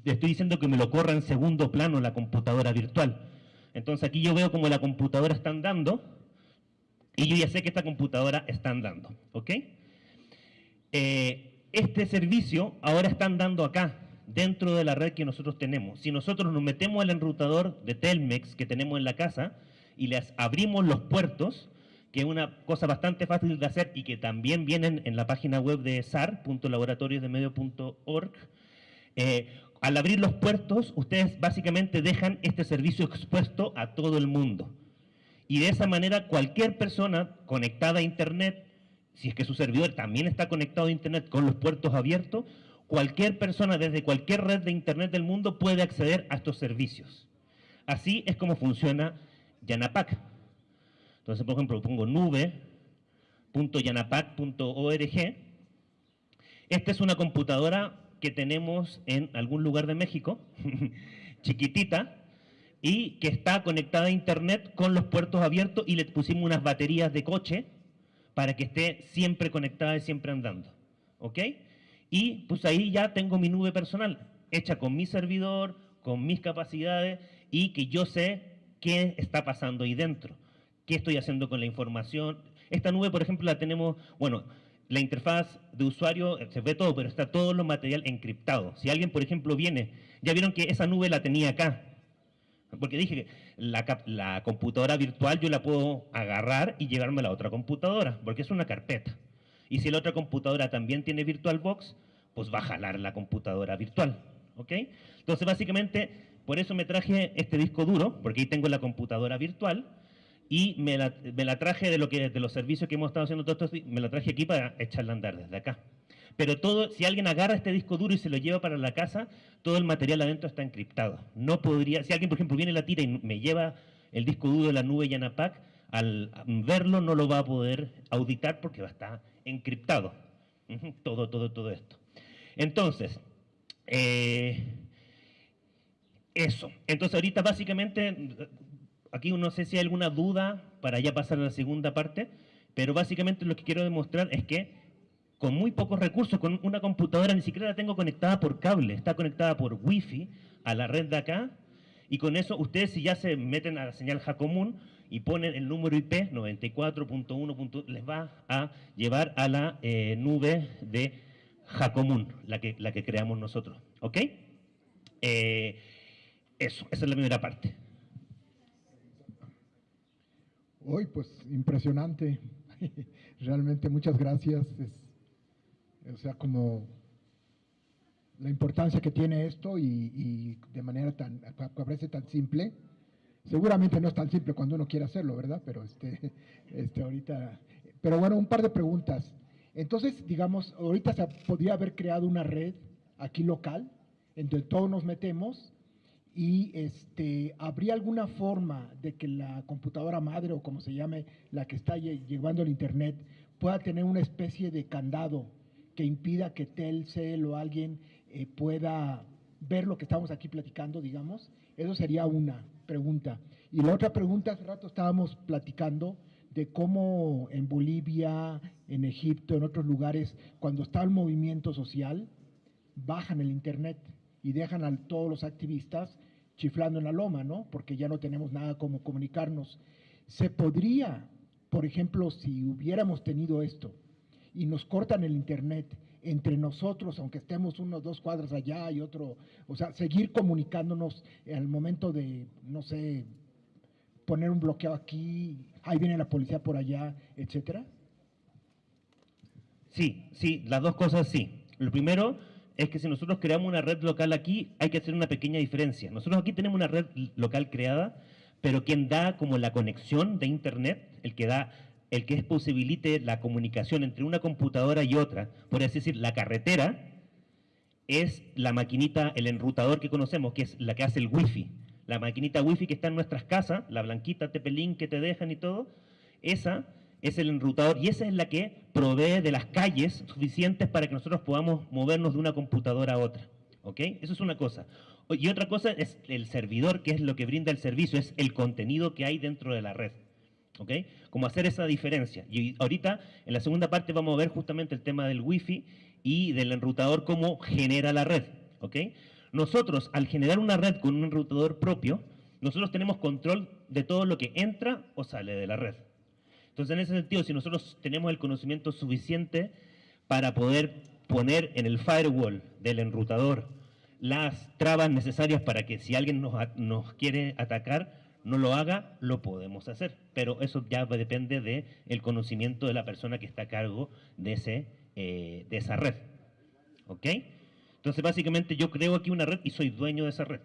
estoy diciendo que me lo corra en segundo plano la computadora virtual. Entonces aquí yo veo como la computadora está andando, y yo ya sé que esta computadora está andando, ¿ok? Eh, este servicio ahora está andando acá, dentro de la red que nosotros tenemos. Si nosotros nos metemos al enrutador de Telmex que tenemos en la casa y les abrimos los puertos, que es una cosa bastante fácil de hacer y que también vienen en la página web de sar.laboratoriosdemedio.org, eh, al abrir los puertos, ustedes básicamente dejan este servicio expuesto a todo el mundo. Y de esa manera cualquier persona conectada a Internet, si es que su servidor también está conectado a Internet con los puertos abiertos, cualquier persona desde cualquier red de Internet del mundo puede acceder a estos servicios. Así es como funciona Yanapac. Entonces, por ejemplo, pongo nube.yanapac.org. Esta es una computadora que tenemos en algún lugar de México, chiquitita, y que está conectada a internet con los puertos abiertos y le pusimos unas baterías de coche para que esté siempre conectada y siempre andando. ¿Ok? Y pues ahí ya tengo mi nube personal, hecha con mi servidor, con mis capacidades y que yo sé qué está pasando ahí dentro, qué estoy haciendo con la información. Esta nube, por ejemplo, la tenemos, bueno, la interfaz de usuario eh, se ve todo, pero está todo lo material encriptado. Si alguien, por ejemplo, viene, ya vieron que esa nube la tenía acá, porque dije que la, computadora virtual yo la puedo agarrar y llevarme a la otra computadora, porque es una carpeta. Y si la otra computadora también tiene VirtualBox, pues va a jalar la computadora virtual. ¿ok? Entonces, básicamente, por eso me traje este disco duro, porque ahí tengo la computadora virtual, y me la, traje de, lo que, de los servicios que hemos estado haciendo todos me la traje aquí para echarla a andar desde acá. Pero todo, si alguien agarra este disco duro y se lo lleva para la casa, todo el material adentro está encriptado. No podría, si alguien, por ejemplo, viene la tira y me lleva el disco duro de la nube Yanapac, al verlo no lo va a poder auditar porque va a estar encriptado. Todo, todo, todo esto. Entonces, eh, eso. Entonces ahorita básicamente aquí no sé si hay alguna duda para ya pasar a la segunda parte, pero básicamente lo que quiero demostrar es que con muy pocos recursos, con una computadora ni siquiera la tengo conectada por cable, está conectada por wifi a la red de acá, y con eso ustedes si ya se meten a la señal Jacomún y ponen el número IP 94.1, les va a llevar a la eh, nube de Jacomún, la que, la que creamos nosotros. ¿Ok? Eh, eso, esa es la primera parte. Hoy, pues, impresionante. Realmente muchas gracias. O sea, como la importancia que tiene esto y, de manera tan, parece tan simple. Seguramente no es tan simple cuando uno quiere hacerlo, ¿verdad? Pero este, este ahorita, pero bueno, un par de preguntas. Entonces, digamos, ahorita se podría haber creado una red aquí local, en donde todos nos metemos y este, ¿habría alguna forma de que la computadora madre o como se llame, la que está llevando el internet, pueda tener una especie de candado impida que Telcel o alguien eh, pueda ver lo que estamos aquí platicando, digamos? Eso sería una pregunta. Y la otra pregunta, hace rato estábamos platicando de cómo en Bolivia, en Egipto, en otros lugares, cuando está el movimiento social, bajan el internet y dejan a todos los activistas chiflando en la loma, ¿no? Porque ya no tenemos nada como comunicarnos. Se podría, por ejemplo, si hubiéramos tenido esto y nos cortan el internet entre nosotros, aunque estemos unos dos cuadras allá y otro, o sea, seguir comunicándonos el momento de, no sé, poner un bloqueo aquí, ahí viene la policía por allá, etcétera? Sí, sí, las dos cosas sí. Lo primero, es que si nosotros creamos una red local aquí, hay que hacer una pequeña diferencia. Nosotros aquí tenemos una red local creada, pero quien da como la conexión de Internet, el que da, el que posibilite la comunicación entre una computadora y otra, por así decir, la carretera, es la maquinita, el enrutador que conocemos, que es la que hace el wifi. La maquinita wifi que está en nuestras casas, la blanquita Tepelín que te dejan y todo, esa es el enrutador y esa es la que provee de las calles suficientes para que nosotros podamos movernos de una computadora a otra. ¿Ok? Eso es una cosa. Y otra cosa es el servidor, que es lo que brinda el servicio, es el contenido que hay dentro de la red. ¿Ok? Como hacer esa diferencia. Y ahorita, en la segunda parte, vamos a ver justamente el tema del Wi-Fi y del enrutador, cómo genera la red. ¿Ok? Nosotros, al generar una red con un enrutador propio, nosotros tenemos control de todo lo que entra o sale de la red. Entonces, en ese sentido, si nosotros tenemos el conocimiento suficiente para poder poner en el firewall del enrutador las trabas necesarias para que si alguien nos, quiere atacar, no lo haga, lo podemos hacer. Pero eso ya depende del el conocimiento de la persona que está a cargo de, ese, eh, de esa red. ¿Ok? Entonces, básicamente yo creo aquí una red y soy dueño de esa red.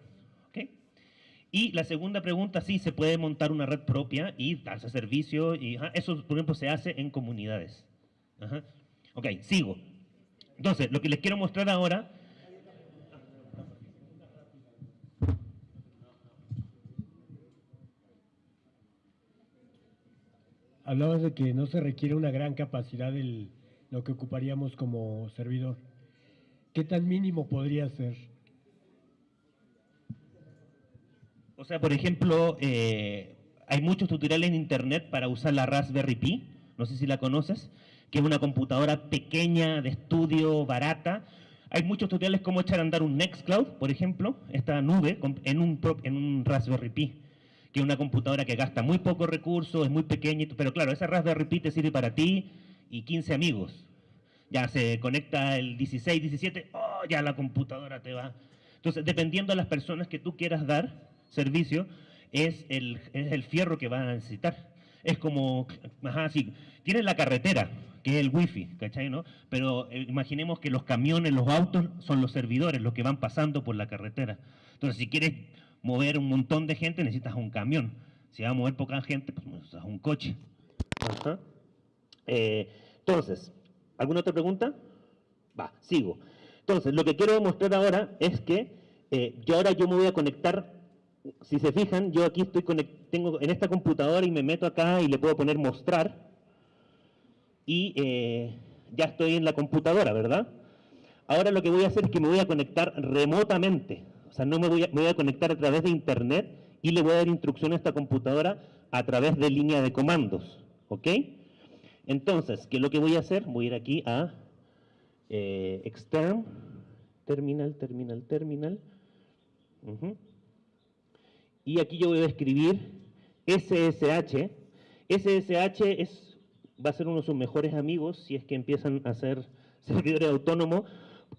Y la segunda pregunta, sí, se puede montar una red propia y darse servicio. Y, eso, por ejemplo, se hace en comunidades. Ok, sigo. Entonces, lo que les quiero mostrar ahora... Hablabas de que no se requiere una gran capacidad de lo que ocuparíamos como servidor. ¿Qué tan mínimo podría ser? O sea, por ejemplo, eh, hay muchos tutoriales en internet para usar la Raspberry Pi, no sé si la conoces, que es una computadora pequeña, de estudio, barata. Hay muchos tutoriales cómo echar a andar un Nextcloud, por ejemplo, esta nube en un, en un Raspberry Pi, que una computadora que gasta muy pocos recursos, es muy pequeña, pero claro, esa Raspberry Pi te sirve para ti y 15 amigos. Ya se conecta el 16, 17, oh, ya la computadora te va. Entonces, dependiendo de las personas que tú quieras dar servicio, es el, es el fierro que van a necesitar. Es como, ajá, sí, tienes la carretera, que es el wifi, ¿cachai? No? Pero eh, imaginemos que los camiones, los autos son los servidores, los que van pasando por la carretera. Entonces, si quieres mover un montón de gente, necesitas un camión. Si va a mover poca gente, pues necesitas un coche. Ajá. Eh, entonces, ¿alguna otra pregunta? Va, sigo. Entonces, lo que quiero demostrar ahora es que eh, yo ahora yo me voy a conectar si se fijan, yo aquí estoy tengo en esta computadora y me meto acá y le puedo poner mostrar y eh, ya estoy en la computadora, ¿verdad? Ahora lo que voy a hacer es que me voy a conectar remotamente, o sea, no me voy a, conectar a través de internet y le voy a dar instrucción a esta computadora a través de línea de comandos, ¿ok? Entonces, ¿qué es lo que voy a hacer? Voy a ir aquí a eh, extern, terminal, terminal, terminal. Y aquí yo voy a escribir SSH. SSH es, va a ser uno de sus mejores amigos si es que empiezan a ser servidores autónomos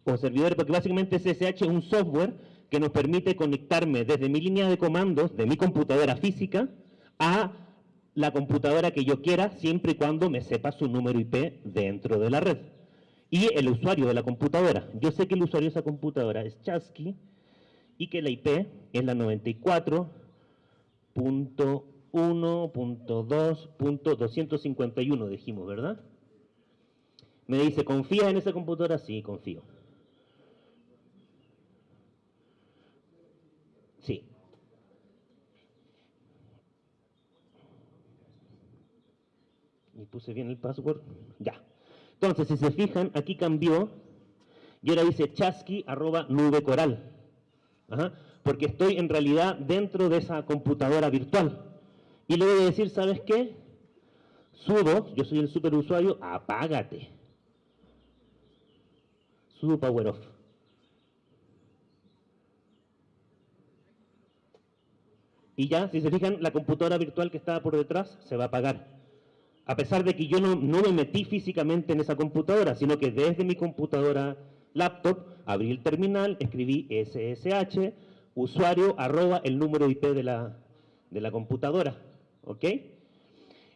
o servidores, porque básicamente SSH es un software que nos permite conectarme desde mi línea de comandos, de mi computadora física, a la computadora que yo quiera, siempre y cuando me sepa su número IP dentro de la red. Y el usuario de la computadora. Yo sé que el usuario de esa computadora es Chasky, y que la IP es la 94.1.2.251, dijimos, ¿verdad? Me dice, ¿confías en esa computadora? Sí, confío. Sí. Y puse bien el password. Ya. Entonces, si se fijan, aquí cambió y ahora dice chasqui arroba nube coral porque estoy en realidad dentro de esa computadora virtual. Y le voy a decir, ¿sabes qué? Sudo, yo soy el superusuario, apágate. Sudo power off. Y ya, si se fijan, la computadora virtual que estaba por detrás se va a apagar. A pesar de que yo no, me metí físicamente en esa computadora, sino que desde mi computadora laptop, abrí el terminal, escribí SSH, usuario, arroba el número IP de la, de la computadora. ¿Ok?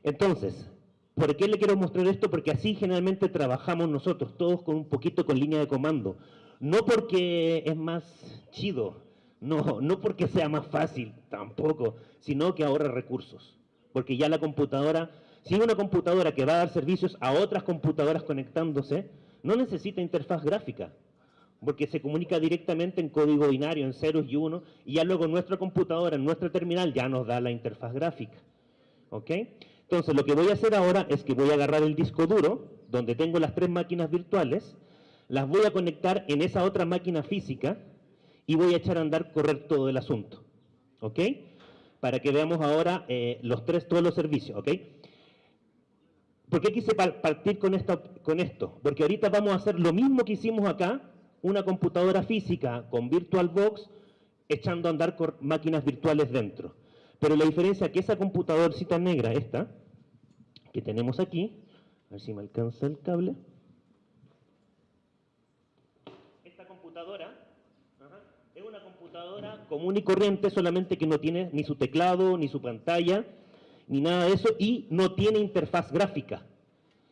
Entonces, ¿por qué le quiero mostrar esto? Porque así generalmente trabajamos nosotros, todos con un poquito con línea de comando. No porque es más chido, no, no porque sea más fácil, tampoco, sino que ahorra recursos. Porque ya la computadora, si una computadora que va a dar servicios a otras computadoras conectándose, no necesita interfaz gráfica, porque se comunica directamente en código binario, en ceros y unos, y ya luego nuestra computadora, en nuestro terminal, ya nos da la interfaz gráfica. ¿Ok? Entonces, lo que voy a hacer ahora es que voy a agarrar el disco duro, donde tengo las tres máquinas virtuales, las voy a conectar en esa otra máquina física y voy a echar a andar correr todo el asunto. ¿Ok? Para que veamos ahora eh, los tres, todos los servicios. ¿Ok? ¿Por qué quise partir con, esto? Porque ahorita vamos a hacer lo mismo que hicimos acá, una computadora física con VirtualBox echando a andar con máquinas virtuales dentro. Pero la diferencia es que esa computadorcita negra, esta, que tenemos aquí, a ver si me alcanza el cable. Esta computadora es una computadora común y corriente, solamente que no tiene ni su teclado, ni su pantalla, ni nada de eso, y no tiene interfaz gráfica.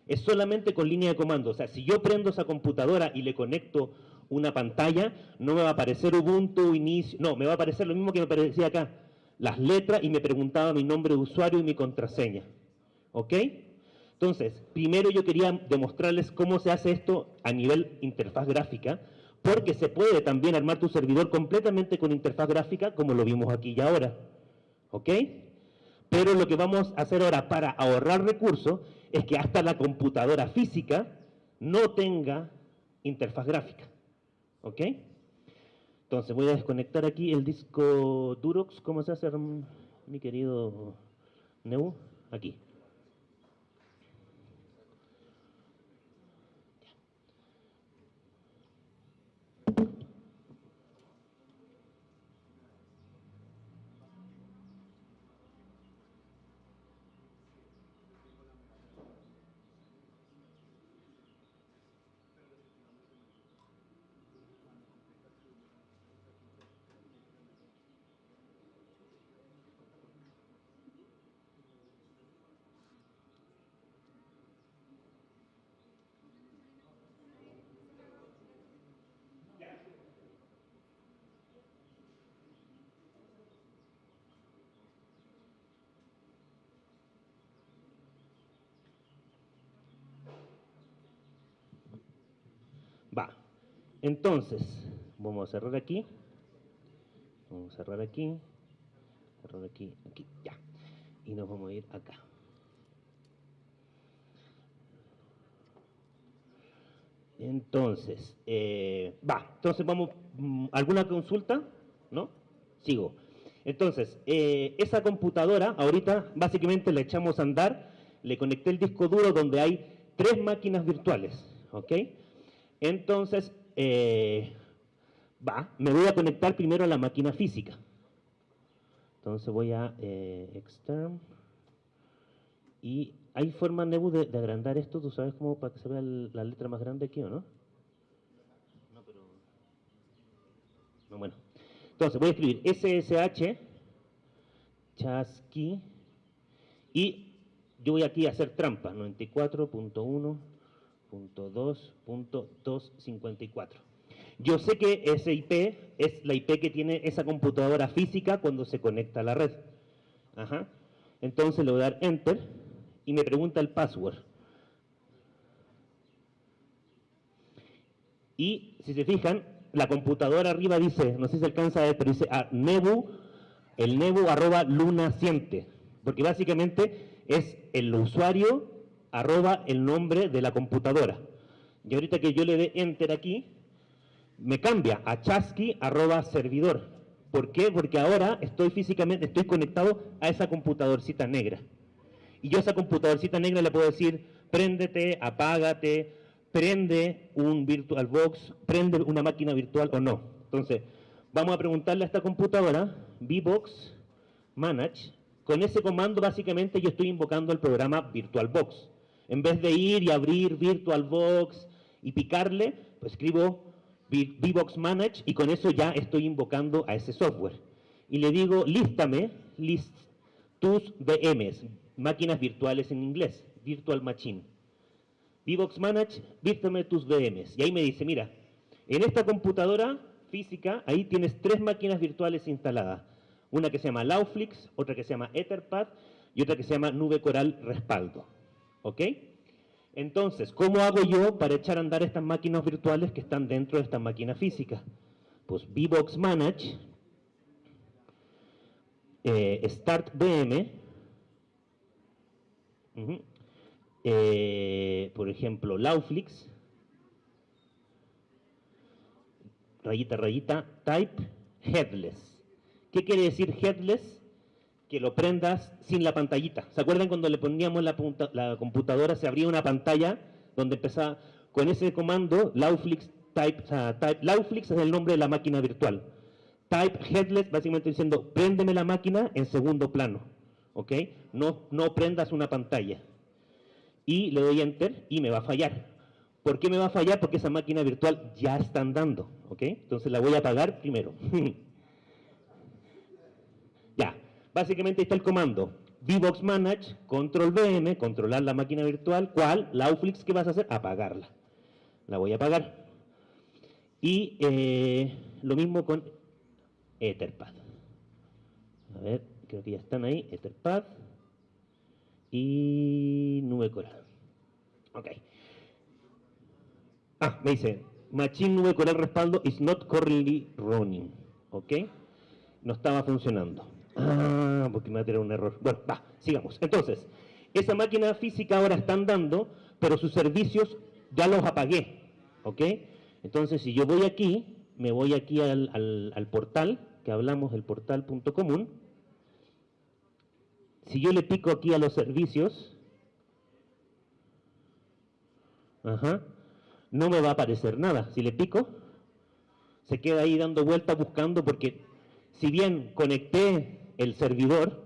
Es solamente con línea de comando. O sea, si yo prendo esa computadora y le conecto una pantalla, no me va a aparecer Ubuntu, inicio, no, me va a aparecer lo mismo que me aparecía acá, las letras y me preguntaba mi nombre de usuario y mi contraseña. ¿Ok? Entonces, primero yo quería demostrarles cómo se hace esto a nivel interfaz gráfica, porque se puede también armar tu servidor completamente con interfaz gráfica, como lo vimos aquí y ahora. ¿Ok? Pero lo que vamos a hacer ahora para ahorrar recursos es que hasta la computadora física no tenga interfaz gráfica. ¿Ok? Entonces voy a desconectar aquí el disco Durox. ¿Cómo se hace, mi querido Neu? Aquí. Entonces, vamos a cerrar aquí. Vamos a cerrar aquí. Cerrar aquí, aquí, ya. Y nos vamos a ir acá. Entonces, eh, va, entonces vamos, mm, ¿alguna consulta? ¿No? Sigo. Entonces, eh, esa computadora, ahorita básicamente la echamos a andar, le conecté el disco duro donde hay tres máquinas virtuales, ¿ok? Entonces, eh, va, me voy a conectar primero a la máquina física. Entonces voy a eh, extern y hay forma, Nebu, de, de, agrandar esto, ¿tú sabes cómo para que se vea el, la letra más grande aquí o no? No, pero... No, bueno. Entonces voy a escribir SSH, chasqui, y yo voy aquí a hacer trampa, 94.1.2.254. Yo sé que ese IP es la IP que tiene esa computadora física cuando se conecta a la red. Ajá. Entonces le voy a dar Enter y me pregunta el password. Y si se fijan, la computadora arriba dice, no sé si se alcanza a ver, pero dice ah, Nebu, el Nebu arroba lunaciente, porque básicamente es el usuario arroba el nombre de la computadora. Y ahorita que yo le dé enter aquí, me cambia a chasqui arroba servidor. ¿Por qué? Porque ahora estoy físicamente, estoy conectado a esa computadorcita negra. Y yo a esa computadorcita negra le puedo decir, préndete, apágate, prende un VirtualBox, prende una máquina virtual o no. Entonces, vamos a preguntarle a esta computadora, VBox Manage, con ese comando básicamente yo estoy invocando el programa VirtualBox. En vez de ir y abrir VirtualBox y picarle, pues escribo VBox Manage y con eso ya estoy invocando a ese software. Y le digo, lístame list tus VMs, máquinas virtuales en inglés, Virtual Machine. VBox Manage, vístame tus VMs. Y ahí me dice, mira, en esta computadora física, ahí tienes tres máquinas virtuales instaladas. Una que se llama Lauflix, otra que se llama Etherpad y otra que se llama Nube Coral Respaldo. ¿Ok? Entonces, ¿cómo hago yo para echar a andar estas máquinas virtuales que están dentro de esta máquina física? Pues VBox Manage, eh, Start VM, eh, por ejemplo, Lauflix, rayita, rayita, type headless. ¿Qué quiere decir headless? Que lo prendas sin la pantallita. ¿Se acuerdan cuando le poníamos la, computadora, se abría una pantalla donde empezaba con ese comando, Lauflix type, type, Lauflix es el nombre de la máquina virtual. Type headless, básicamente diciendo, préndeme la máquina en segundo plano. ¿Ok? No, no prendas una pantalla. Y le doy enter y me va a fallar. ¿Por qué me va a fallar? Porque esa máquina virtual ya está andando. ¿Ok? Entonces la voy a apagar primero. Básicamente está el comando. VBox Manage, control VM, controlar la máquina virtual. ¿Cuál? Lauflix, ¿qué vas a hacer? Apagarla. La voy a apagar. Y eh, lo mismo con Etherpad. A ver, creo que ya están ahí. Etherpad y Nube Coral. Ok. Ah, me dice, Machine Nube Coral Respaldo is not currently running. Ok. No estaba funcionando. Ah, porque me va a tener un error. Bueno, va, sigamos. Entonces, esa máquina física ahora está andando, pero sus servicios ya los apagué. ¿Ok? Entonces, si yo voy aquí, me voy aquí al, al, al portal, que hablamos del portal.común. Si yo le pico aquí a los servicios, ajá, no me va a aparecer nada. Si le pico, se queda ahí dando vueltas buscando porque si bien conecté el servidor,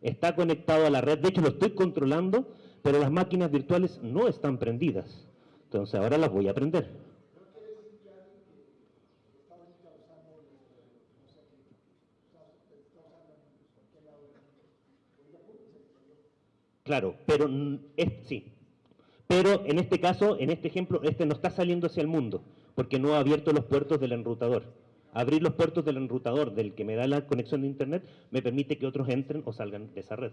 está conectado a la red, de hecho lo estoy controlando, pero las máquinas virtuales no están prendidas. Entonces ahora las voy a prender. Claro, pero sí. Pero en este caso, en este ejemplo, este no está saliendo hacia el mundo, porque no ha abierto los puertos del enrutador. Abrir los puertos del enrutador, del que me da la conexión de internet, me permite que otros entren o salgan de esa red.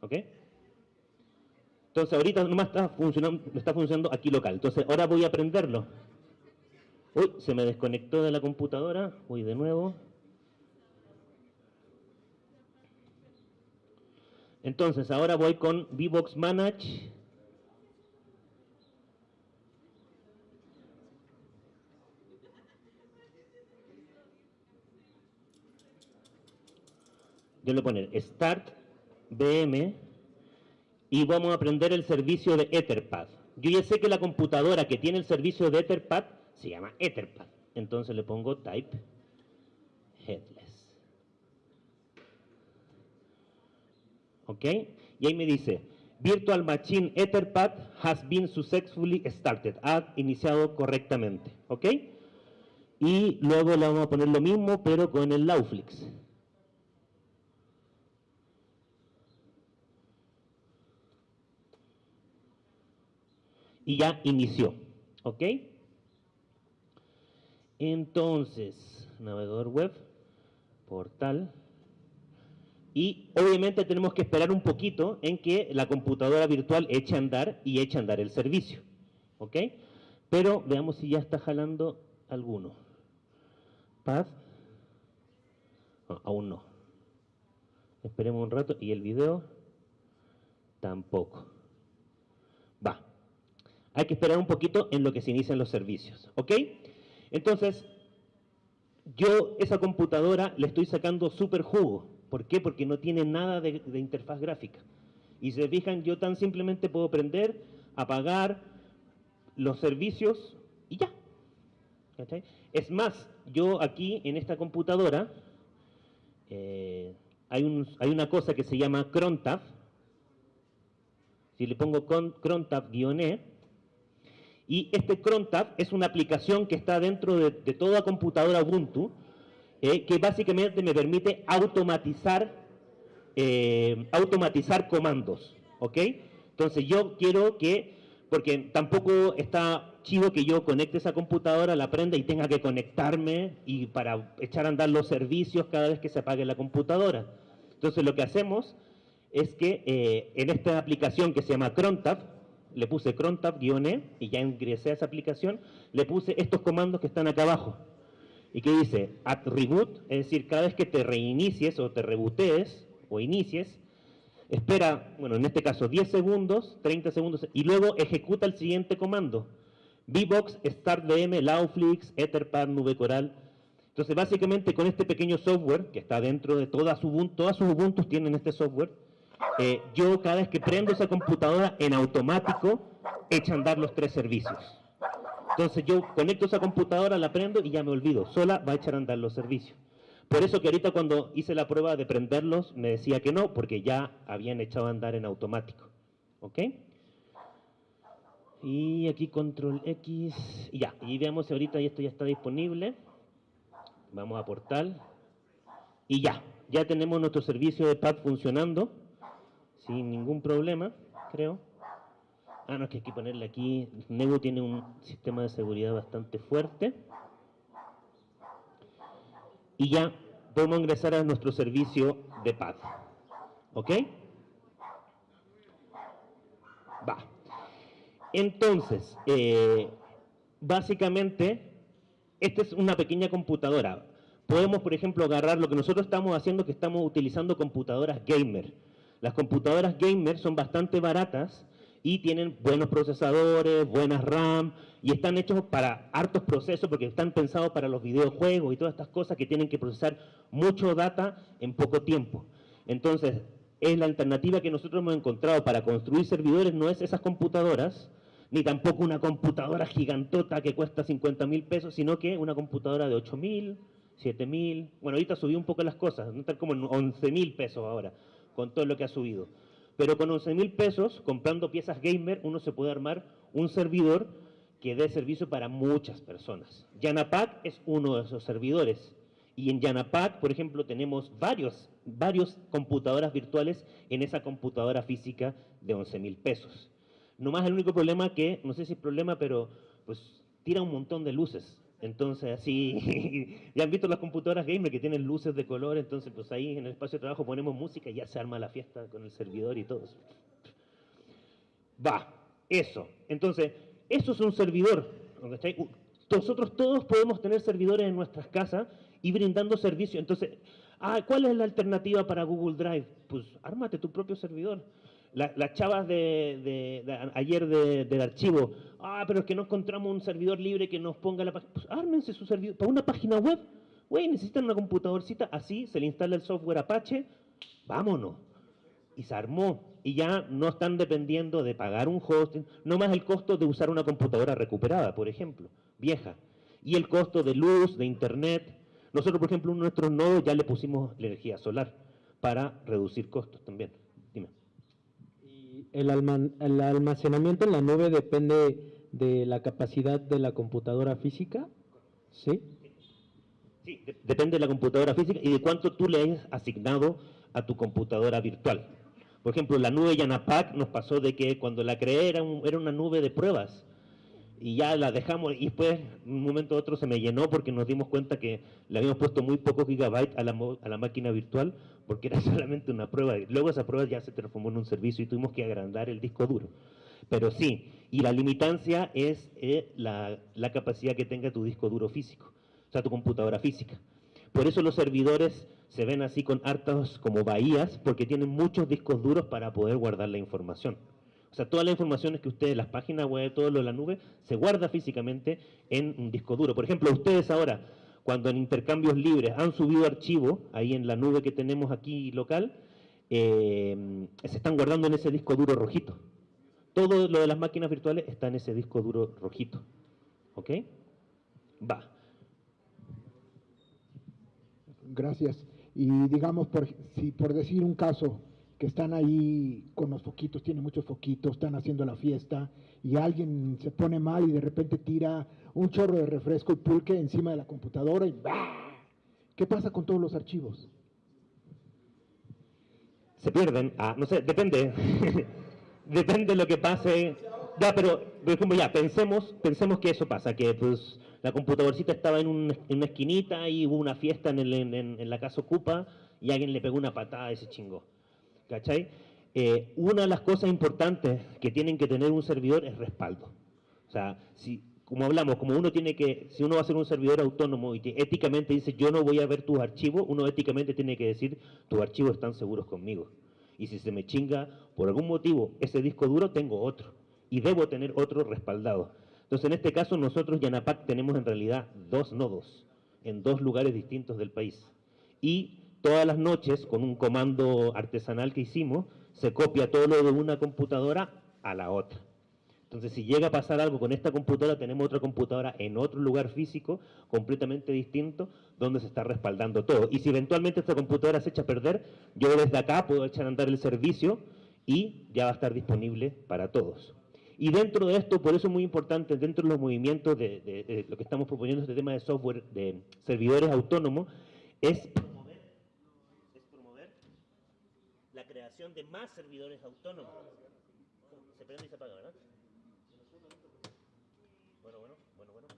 ¿Ok? Entonces ahorita nomás está funcionando, está funcionando aquí local. Entonces ahora voy a prenderlo. Uy, se me desconectó de la computadora. Voy de nuevo. Entonces, ahora voy con VBox Manage. Yo le voy Start VM y vamos a aprender el servicio de Etherpad. Yo ya sé que la computadora que tiene el servicio de Etherpad se llama Etherpad. Entonces le pongo Type Headless. ¿Ok? Y ahí me dice, Virtual Machine Etherpad has been successfully started. Ha iniciado correctamente. ¿Ok? Y luego le vamos a poner lo mismo, pero con el Lauflix. Y ya inició. ¿Ok? Entonces, navegador web, portal. Y obviamente tenemos que esperar un poquito en que la computadora virtual eche a andar y eche a andar el servicio. ¿Ok? Pero veamos si ya está jalando alguno. Paz. aún no. Esperemos un rato. Y el video tampoco. Hay que esperar un poquito en lo que se inician los servicios, ¿ok? Entonces, yo esa computadora le estoy sacando súper jugo. ¿Por qué? Porque no tiene nada de, interfaz gráfica. Y si se fijan, yo tan simplemente puedo prender, apagar los servicios y ya. Es más, yo aquí en esta computadora eh, hay, hay, una cosa que se llama crontab. Si le pongo crontab-e, y este crontab es una aplicación que está dentro de, toda computadora Ubuntu, eh, que básicamente me permite automatizar, eh, automatizar comandos. ¿ok? Entonces yo quiero que, porque tampoco está chido que yo conecte esa computadora, la prenda y tenga que conectarme y para echar a andar los servicios cada vez que se apague la computadora. Entonces lo que hacemos es que eh, en esta aplicación que se llama Crontab, le puse crontab-e y ya ingresé a esa aplicación, le puse estos comandos que están acá abajo. Y que dice at reboot, es decir, cada vez que te reinicies o te rebootees o inicies, espera, bueno, en este caso 10 segundos, 30 segundos, y luego ejecuta el siguiente comando. VBox, StartVM, Lauflix, Etherpad, Nube Coral. Entonces, básicamente con este pequeño software que está dentro de todas Ubuntu, todas sus Ubuntu tienen este software, eh, yo cada vez que prendo esa computadora en automático echa a andar los tres servicios. Entonces yo conecto esa computadora, la prendo y ya me olvido, sola va a echar a andar los servicios. Por eso que ahorita cuando hice la prueba de prenderlos me decía que no, porque ya habían echado a andar en automático. ¿Ok? Y aquí control X, y ya, y veamos si ahorita esto ya está disponible. Vamos a portal, y ya, ya tenemos nuestro servicio de pad funcionando sin ningún problema, creo. Ah, no, es que hay que ponerle aquí, Nebo tiene un sistema de seguridad bastante fuerte. Y ya podemos ingresar a nuestro servicio de paz. ¿Ok? Va. Entonces, eh, básicamente, esta es una pequeña computadora. Podemos, por ejemplo, agarrar lo que nosotros estamos haciendo, que estamos utilizando computadoras gamer las computadoras gamer son bastante baratas y tienen buenos procesadores, buenas RAM, y están hechos para hartos procesos porque están pensados para los videojuegos y todas estas cosas que tienen que procesar mucho data en poco tiempo. Entonces, es la alternativa que nosotros hemos encontrado para construir servidores, no es esas computadoras, ni tampoco una computadora gigantota que cuesta 50 mil pesos, sino que una computadora de 8 mil, 7 mil, bueno, ahorita subió un poco las cosas, no están como en 11 mil pesos ahora, con todo lo que ha subido. Pero con 11 mil pesos, comprando piezas gamer, uno se puede armar un servidor que dé servicio para muchas personas. Yanapack es uno de esos servidores. Y en Yanapack, por ejemplo, tenemos varios, varios computadoras virtuales en esa computadora física de 11 mil pesos. Nomás el único problema que, no sé si es problema, pero pues tira un montón de luces. Entonces, así, ya han visto las computadoras gamer que tienen luces de color, entonces pues ahí en el espacio de trabajo ponemos música y ya se arma la fiesta con el servidor y todo. Va, eso. Entonces, eso es un servidor. Nosotros todos podemos tener servidores en nuestras casas y brindando servicio. Entonces, ah, ¿cuál es la alternativa para Google Drive? Pues ármate tu propio servidor. Las chavas de, ayer del archivo, ah, pero es que no encontramos un servidor libre que nos ponga la página. Pues ármense su servidor para una página web. Güey, necesitan una computadorcita, así se le instala el software Apache, vámonos. Y se armó. Y ya no están dependiendo de pagar un hosting, no más el costo de usar una computadora recuperada, por ejemplo, vieja. Y el costo de luz, de internet. Nosotros, por ejemplo, en nuestros nodos ya le pusimos energía solar para reducir costos también. Dime. ¿Y el, el almacenamiento en la nube depende de la capacidad de la computadora física? ¿Sí? Sí, depende de la computadora física y de cuánto tú le hayas asignado a tu computadora virtual. Por ejemplo, la nube Yanapac nos pasó de que cuando la creé era, era una nube de pruebas y ya la dejamos y después un momento u otro se me llenó porque nos dimos cuenta que le habíamos puesto muy pocos gigabytes a la, a la máquina virtual porque era solamente una prueba. Luego esa prueba ya se transformó en un servicio y tuvimos que agrandar el disco duro. Pero sí, y la limitancia es eh, la, la capacidad que tenga tu disco duro físico sea, tu computadora física. Por eso los servidores se ven así con hartas como bahías, porque tienen muchos discos duros para poder guardar la información. O sea, toda la información que ustedes, las páginas web, todo lo de la nube, se guarda físicamente en un disco duro. Por ejemplo, ustedes ahora, cuando en intercambios libres han subido archivos, ahí en la nube que tenemos aquí local, eh, se están guardando en ese disco duro rojito. Todo lo de las máquinas virtuales está en ese disco duro rojito. ¿Ok? Va. Gracias. Y digamos, por, si por decir un caso, que están ahí con los foquitos, tienen muchos foquitos, están haciendo la fiesta y alguien se pone mal y de repente tira un chorro de refresco y pulque encima de la computadora y ¡bah! ¿Qué pasa con todos los archivos? Se pierden. Ah, no sé, depende. depende de lo que pase. Ya, pero, por ejemplo, ya, pensemos, pensemos que eso pasa, que pues la computadorcita estaba en, una esquinita y hubo una fiesta en, la casa ocupa y alguien le pegó una patada a ese chingo. ¿Cachai? Eh, una de las cosas importantes que tienen que tener un servidor es respaldo. O sea, si, como hablamos, como uno tiene que, si uno va a ser un servidor autónomo y éticamente dice yo no voy a ver tus archivos, uno éticamente tiene que decir tus archivos están seguros conmigo. Y si se me chinga por algún motivo ese disco duro, tengo otro. Y debo tener otro respaldado. Entonces, en este caso, nosotros, Yanapac, tenemos en realidad dos nodos en dos lugares distintos del país. Y todas las noches, con un comando artesanal que hicimos, se copia todo lo de una computadora a la otra. Entonces, si llega a pasar algo con esta computadora, tenemos otra computadora en otro lugar físico, completamente distinto, donde se está respaldando todo. Y si eventualmente esta computadora se echa a perder, yo desde acá puedo echar a andar el servicio y ya va a estar disponible para todos. Y dentro de esto, por eso es muy importante, dentro de los movimientos de, lo que estamos proponiendo, este tema de software, de servidores autónomos, es promover, la creación de más servidores autónomos. Se prende y se apaga, ¿verdad? Bueno, bueno, bueno, bueno.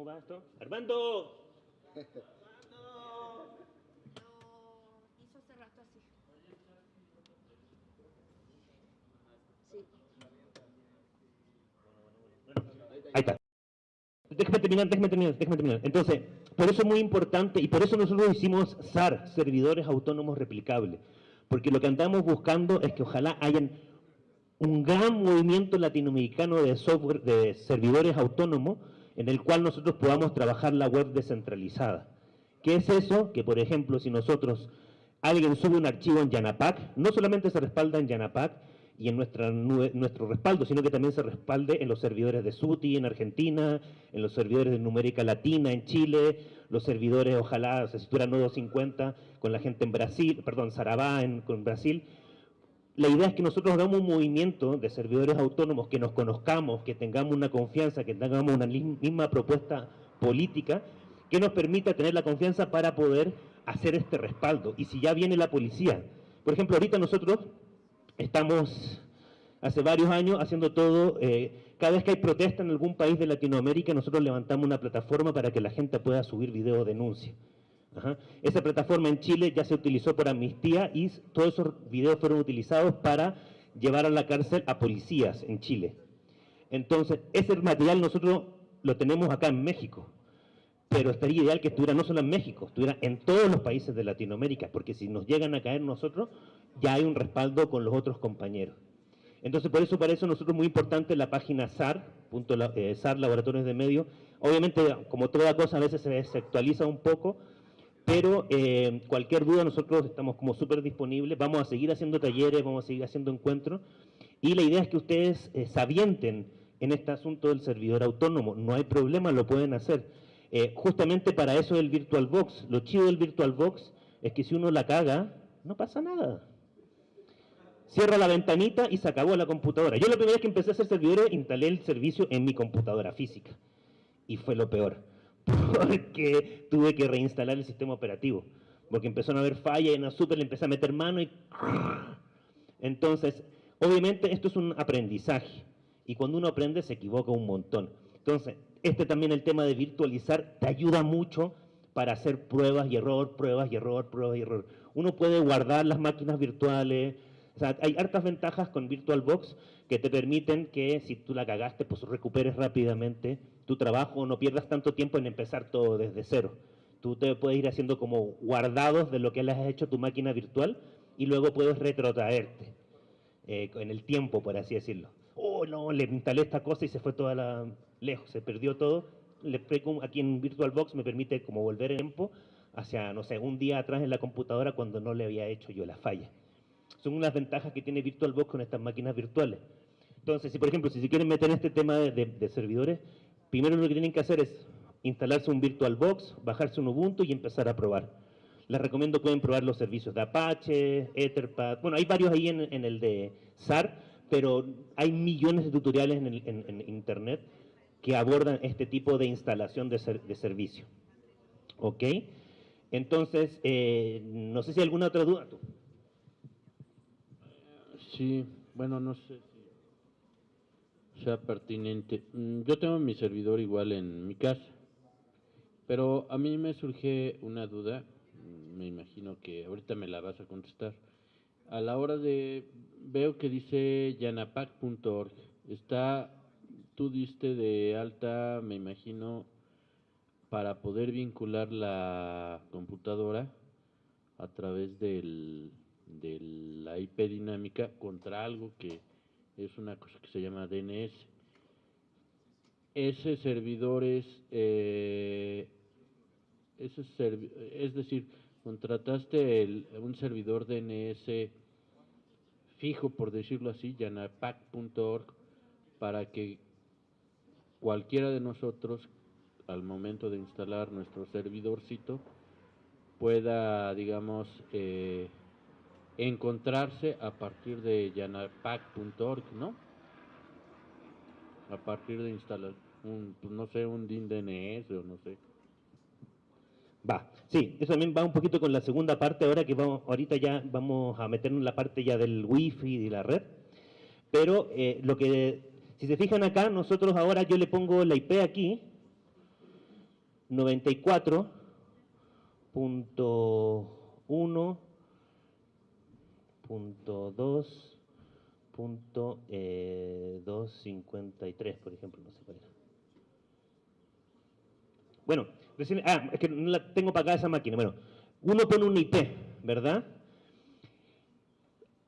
¿Cómo va esto? ¡Armando! ¡Armando! hizo hace rato así. Sí. Ahí está. Déjame terminar, déjame terminar, déjame terminar. Entonces, por eso es muy importante y por eso nosotros hicimos SAR, servidores autónomos replicables. Porque lo que andamos buscando es que ojalá hayan un gran movimiento latinoamericano de software, de servidores autónomos, en el cual nosotros podamos trabajar la web descentralizada. ¿Qué es eso? Que, por ejemplo, si nosotros, alguien sube un archivo en Yanapac, no solamente se respalda en Yanapac y en nuestra, nuestro respaldo, sino que también se respalde en los servidores de SUTI en Argentina, en los servidores de Numérica Latina en Chile, los servidores, ojalá, se si Nodo 50 con la gente en Brasil, perdón, Sarabá en, con Brasil, la idea es que nosotros hagamos un movimiento de servidores autónomos, que nos conozcamos, que tengamos una confianza, que tengamos una misma propuesta política, que nos permita tener la confianza para poder hacer este respaldo. Y si ya viene la policía, por ejemplo, ahorita nosotros estamos hace varios años haciendo todo, eh, cada vez que hay protesta en algún país de Latinoamérica, nosotros levantamos una plataforma para que la gente pueda subir video denuncia. Ajá. Esa plataforma en Chile ya se utilizó por amnistía y todos esos videos fueron utilizados para llevar a la cárcel a policías en Chile. Entonces, ese material nosotros lo tenemos acá en México, pero estaría ideal que estuviera no solo en México, estuviera en todos los países de Latinoamérica, porque si nos llegan a caer nosotros, ya hay un respaldo con los otros compañeros. Entonces, por eso para eso nosotros muy importante la página SAR, punto, eh, SAR Laboratorios de Medios. Obviamente, como toda cosa, a veces se desactualiza un poco, pero eh, cualquier duda nosotros estamos como súper disponibles, vamos a seguir haciendo talleres, vamos a seguir haciendo encuentros, y la idea es que ustedes eh, se avienten en este asunto del servidor autónomo, no hay problema, lo pueden hacer. Eh, justamente para eso es el VirtualBox, lo chido del VirtualBox es que si uno la caga, no pasa nada. Cierra la ventanita y se acabó la computadora. Yo la primera vez que empecé a hacer servidores, instalé el servicio en mi computadora física. Y fue lo peor porque tuve que reinstalar el sistema operativo, porque empezaron a haber fallas en super le empecé a meter mano y... Entonces, obviamente esto es un aprendizaje, y cuando uno aprende se equivoca un montón. Entonces, este también el tema de virtualizar te ayuda mucho para hacer pruebas y error, pruebas y error, pruebas y error. Uno puede guardar las máquinas virtuales, o sea, hay hartas ventajas con VirtualBox que te permiten que si tú la cagaste, pues recuperes rápidamente tu trabajo, no pierdas tanto tiempo en empezar todo desde cero. Tú te puedes ir haciendo como guardados de lo que le has hecho a tu máquina virtual y luego puedes retrotraerte eh, en el tiempo, por así decirlo. Oh, no, le instalé esta cosa y se fue toda la... lejos, se perdió todo. Le, aquí en VirtualBox me permite como volver en tiempo hacia, no sé, un día atrás en la computadora cuando no le había hecho yo la falla. Son unas ventajas que tiene VirtualBox con estas máquinas virtuales. Entonces, si por ejemplo, si se quieren meter en este tema de, servidores, primero lo que tienen que hacer es instalarse un VirtualBox, bajarse un Ubuntu y empezar a probar. Les recomiendo pueden probar los servicios de Apache, Etherpad, bueno, hay varios ahí en, el de SAR, pero hay millones de tutoriales en, Internet que abordan este tipo de instalación de, servicio. ¿Ok? Entonces, eh, no sé si hay alguna otra duda. Sí, bueno, no sé sea pertinente. Mm, yo tengo mi servidor igual en mi casa, pero a mí me surge una duda, mm, me imagino que ahorita me la vas a contestar. A la hora de, veo que dice yanapac.org, está, tú diste de alta, me imagino, para poder vincular la computadora a través del de la IP dinámica contra algo que es una cosa que se llama DNS. Ese servidor es, eh, es decir, contrataste un servidor DNS fijo, por decirlo así, yanapac.org, para que cualquiera de nosotros, al momento de instalar nuestro servidorcito, pueda, digamos, eh, encontrarse a partir de yanapac.org, ¿no? A partir de instalar un, pues, no sé, un DIN DNS o no sé. Va, sí, eso también va un poquito con la segunda parte, ahora que vamos, ahorita ya vamos a meternos en la parte ya del wifi y de la red, pero eh, lo que, si se fijan acá, nosotros ahora yo le pongo la IP aquí, 94.1 2.253, por ejemplo, no sé cuál era. Bueno, ah, es que no la tengo para acá esa máquina. Bueno, uno pone un IP, ¿verdad?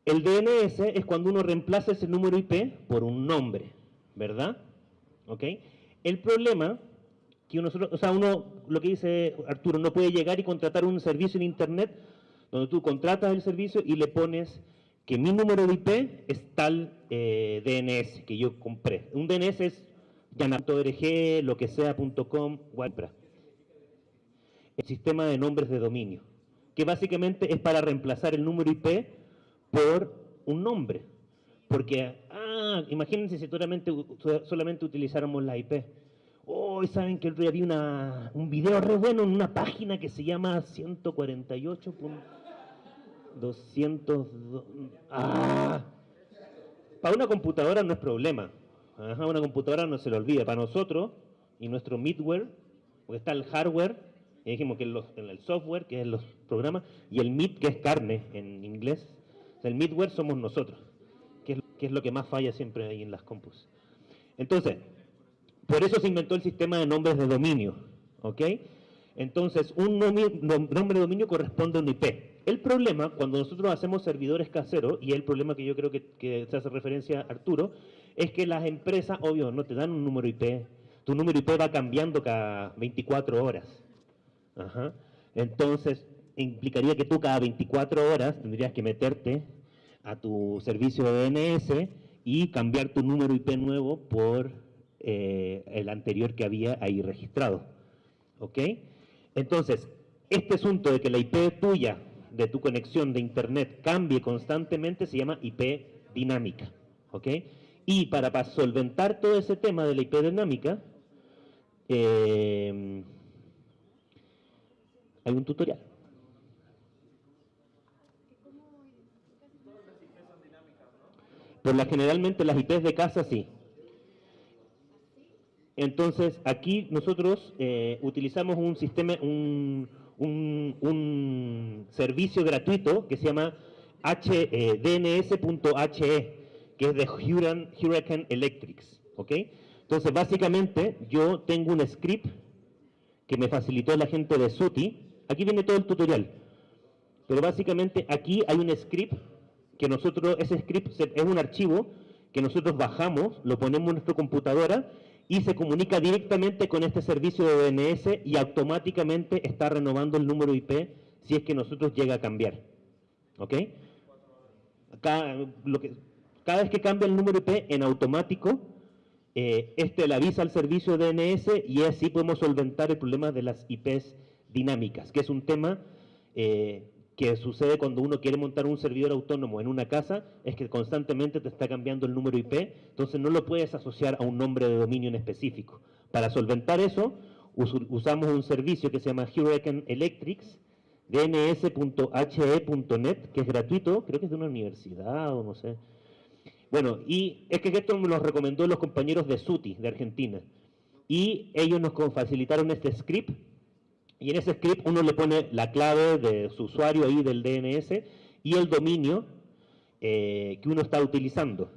El DNS es cuando uno reemplaza ese número IP por un nombre, ¿verdad? ¿Ok? El problema que uno, o sea, uno, lo que dice Arturo, no puede llegar y contratar un servicio en Internet donde tú contratas el servicio y le pones que mi número de IP es tal eh, DNS que yo compré. Un DNS es org, lo que sea.com, El sistema de nombres de dominio, que básicamente es para reemplazar el número IP por un nombre. Porque, ah, imagínense si solamente, utilizáramos la IP. Hoy saben que el día vi una, un video re bueno en una página que se llama 148. 200... ¡Ah! Para una computadora no es problema. una computadora no se lo olvida. Para nosotros y nuestro middleware, porque está el hardware, Y dijimos que los- el software, que es los programas, y el mid, que es carne en inglés. El midware somos nosotros, que es, que es lo que más falla siempre ahí en las compus. Entonces, por eso se inventó el sistema de nombres de dominio, ¿ok? Entonces, un nombre de dominio corresponde a un IP. El problema, cuando nosotros hacemos servidores caseros, y el problema que yo creo que, se hace referencia a Arturo, es que las empresas, obvio, no te dan un número IP. Tu número IP va cambiando cada 24 horas. Ajá. Entonces, implicaría que tú cada 24 horas tendrías que meterte a tu servicio de DNS y cambiar tu número IP nuevo por eh, el anterior que había ahí registrado. ¿Ok? Entonces, este asunto de que la IP tuya, de tu conexión de Internet, cambie constantemente, se llama IP dinámica. ¿Ok? Y para, solventar todo ese tema de la IP dinámica, eh, hay un tutorial. Por la generalmente las IPs de casa sí. Entonces, aquí nosotros eh, utilizamos un sistema, un, un- un servicio gratuito que se llama eh, DNS.he, que es de Hurricane, Electrics. ¿ok? Entonces, básicamente, yo tengo un script que me facilitó la gente de SUTI. Aquí viene todo el tutorial. Pero básicamente aquí hay un script que nosotros, ese script es un archivo que nosotros bajamos, lo ponemos en nuestra computadora y se comunica directamente con este servicio de DNS y automáticamente está renovando el número IP si es que nosotros llega a cambiar. ¿Ok? Cada, vez que cambia el número IP en automático, eh, este le avisa al servicio DNS y así podemos solventar el problema de las IPs dinámicas, que es un tema eh, que sucede cuando uno quiere montar un servidor autónomo en una casa, es que constantemente te está cambiando el número IP, entonces no lo puedes asociar a un nombre de dominio en específico. Para solventar eso, us- usamos un servicio que se llama Hurricane Electrics, dns.he.net, que es gratuito, creo que es de una universidad o no sé. Bueno, y es que esto me lo recomendó los compañeros de SUTI, de Argentina. Y ellos nos facilitaron este script. Y en ese script uno le pone la clave de su usuario ahí del DNS y el dominio eh, que uno está utilizando.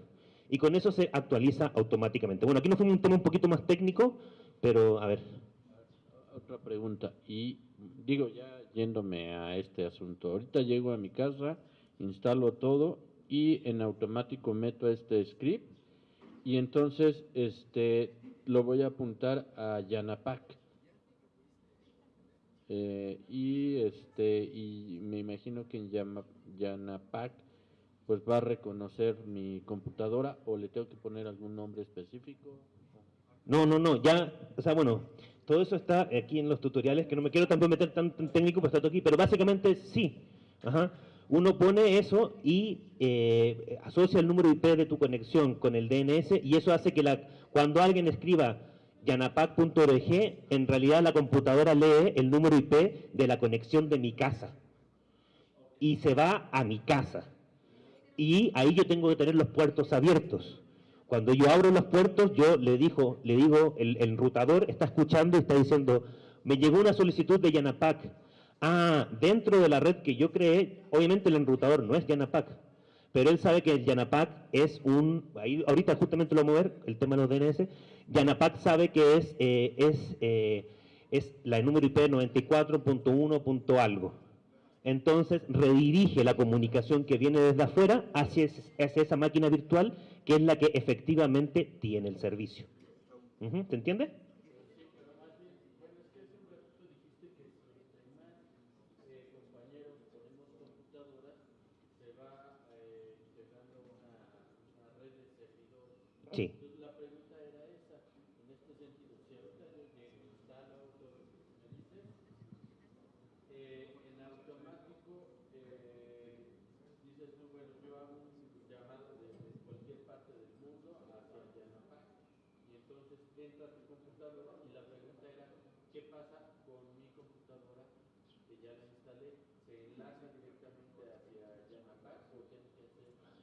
Y con eso se actualiza automáticamente. Bueno, aquí nos a un tema un poquito más técnico, pero a ver. Otra pregunta, y digo ya yéndome a este asunto, ahorita llego a mi casa, instalo todo y en automático meto este script y entonces este lo voy a apuntar a Yanapac. Eh, y este y me imagino que en Yanapac pues va a reconocer mi computadora o le tengo que poner algún nombre específico. No, no, no, ya, o sea, bueno, todo eso está aquí en los tutoriales, que no me quiero tampoco meter tan, técnico, pues está aquí, pero básicamente sí. Ajá. Uno pone eso y eh, asocia el número IP de tu conexión con el DNS y eso hace que la, cuando alguien escriba yanapac.org, en realidad la computadora lee el número IP de la conexión de mi casa y se va a mi casa. Y ahí yo tengo que tener los puertos abiertos. Cuando yo abro los puertos, yo le, dijo, le digo, el, el enrutador está escuchando y está diciendo, me llegó una solicitud de Yanapac. Ah, dentro de la red que yo creé, obviamente el enrutador no es Yanapac, pero él sabe que Yanapac es un, ahí, ahorita justamente lo vamos a ver, el tema de los DNS, Yanapac sabe que es, eh, es, eh, es la número IP 94.1. algo. Entonces redirige la comunicación que viene desde afuera hacia, hacia esa máquina virtual que es la que efectivamente tiene el servicio. ¿Se entiende? Sí.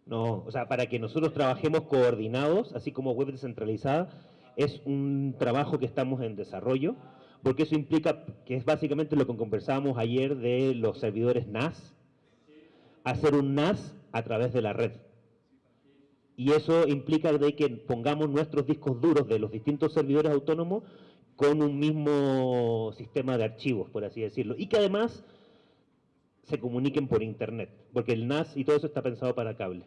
No, o sea, para que nosotros trabajemos coordinados, así como web descentralizada, es un trabajo que estamos en desarrollo. porque eso implica, que es básicamente lo que conversábamos ayer de los servidores NAS, hacer un NAS a través de la red. Y eso implica de que pongamos nuestros discos duros de los distintos servidores autónomos con un mismo sistema de archivos, por así decirlo. Y que además se comuniquen por internet, porque el NAS y todo eso está pensado para cable.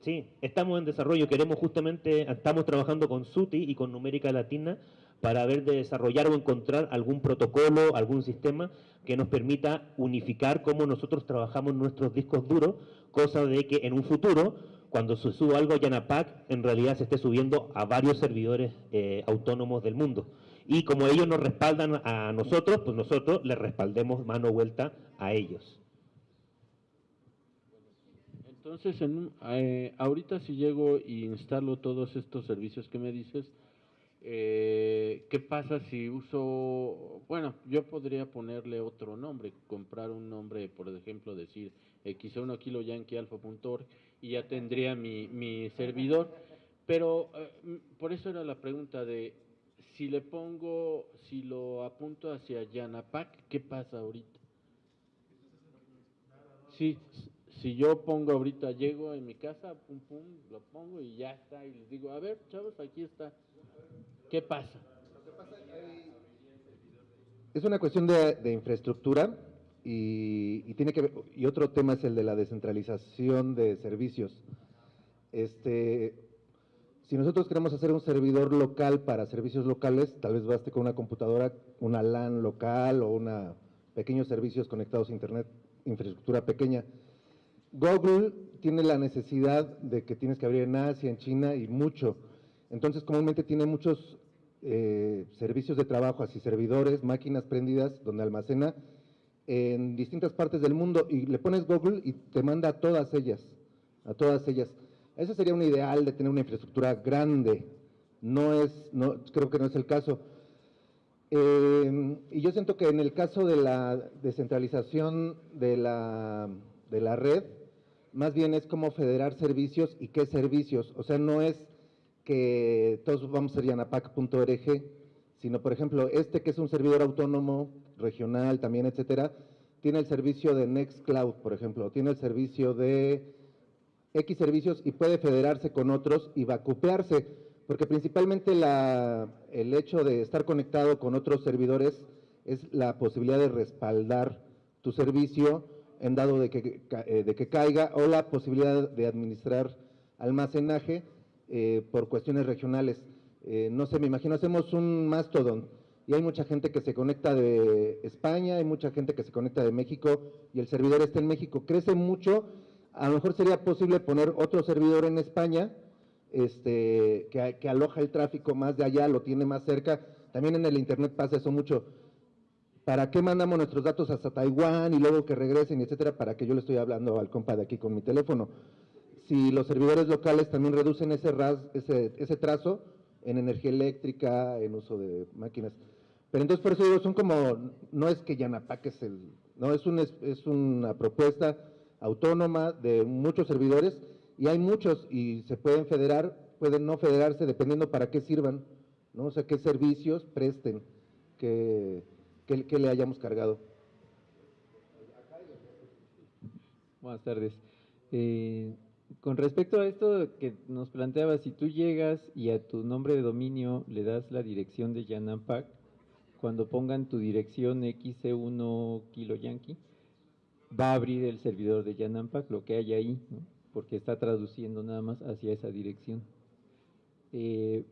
Sí, estamos en desarrollo, queremos justamente, estamos trabajando con SUTI y con Numérica Latina para ver de desarrollar o encontrar algún protocolo, algún sistema que nos permita unificar cómo nosotros trabajamos nuestros discos duros, cosa de que en un futuro, cuando se suba algo a Yanapac, en realidad se esté subiendo a varios servidores eh, autónomos del mundo. Y como ellos nos respaldan a nosotros, pues nosotros les respaldemos mano vuelta a ellos. Entonces, en eh, ahorita si llego y instalo todos estos servicios que me dices, eh, ¿qué pasa si uso, bueno, yo podría ponerle otro nombre, comprar un nombre, por ejemplo, decir X1 Kilo Yankee Alpha.org y ya tendría mi, mi servidor, pero eh, por eso era la pregunta de si le pongo, si lo apunto hacia Yanapac, ¿qué pasa ahorita? Sí, si yo pongo ahorita, llego en mi casa, pum, pum, lo pongo y ya está, y les digo, a ver, chavos, aquí está. ¿Qué pasa? Es una cuestión de, de infraestructura y, y tiene que ver- y otro tema es el de la descentralización de servicios. Este, si nosotros queremos hacer un servidor local para servicios locales, tal vez baste con una computadora, una LAN local o una pequeños servicios conectados a internet, infraestructura pequeña. Google tiene la necesidad de que tienes que abrir en Asia, en China y mucho. Entonces, comúnmente tiene muchos eh, servicios de trabajo, así servidores, máquinas prendidas, donde almacena en distintas partes del mundo y le pones Google y te manda a todas ellas, a todas ellas. Eso sería un ideal de tener una infraestructura grande. No es, no, creo que no es el caso. Eh, y yo siento que en el caso de la descentralización de la, de la red, más bien es como federar servicios y qué servicios. O sea, no es que todos vamos a ser yanapac.org, sino, por ejemplo, este que es un servidor autónomo, regional también, etcétera, tiene el servicio de Nextcloud, por ejemplo, tiene el servicio de X servicios y puede federarse con otros y vacupearse, porque principalmente la, el hecho de estar conectado con otros servidores es la posibilidad de respaldar tu servicio en dado de que, eh, de que caiga o la posibilidad de administrar almacenaje eh, por cuestiones regionales. Eh, no sé, me imagino, hacemos un Mastodon y hay mucha gente que se conecta de España, hay mucha gente que se conecta de México y el servidor está en México. Crece mucho, a lo mejor sería posible poner otro servidor en España este, que, que aloja el tráfico más de allá, lo tiene más cerca. También en el Internet pasa eso mucho. ¿Para qué mandamos nuestros datos hasta Taiwán y luego que regresen, etcétera? Para que yo le estoy hablando al compa de aquí con mi teléfono. Si los servidores locales también reducen ese, ras- ese, ese trazo en energía eléctrica, en uso de máquinas. Pero entonces por eso digo, son como, no es que Yanapac es el, no, es, un, es, es una propuesta autónoma de muchos servidores y hay muchos y se pueden federar, pueden no federarse dependiendo para qué sirvan, ¿no? O sea, qué servicios presten que, que, le hayamos cargado. Buenas tardes. Eh, con respecto a esto que nos planteaba, si tú llegas y a tu nombre de dominio le das la dirección de Yanampac, cuando pongan tu dirección XC1 Kilo Yankee, va a abrir el servidor de Yanampac, lo que hay ahí, porque está traduciendo nada más hacia esa dirección. Eh,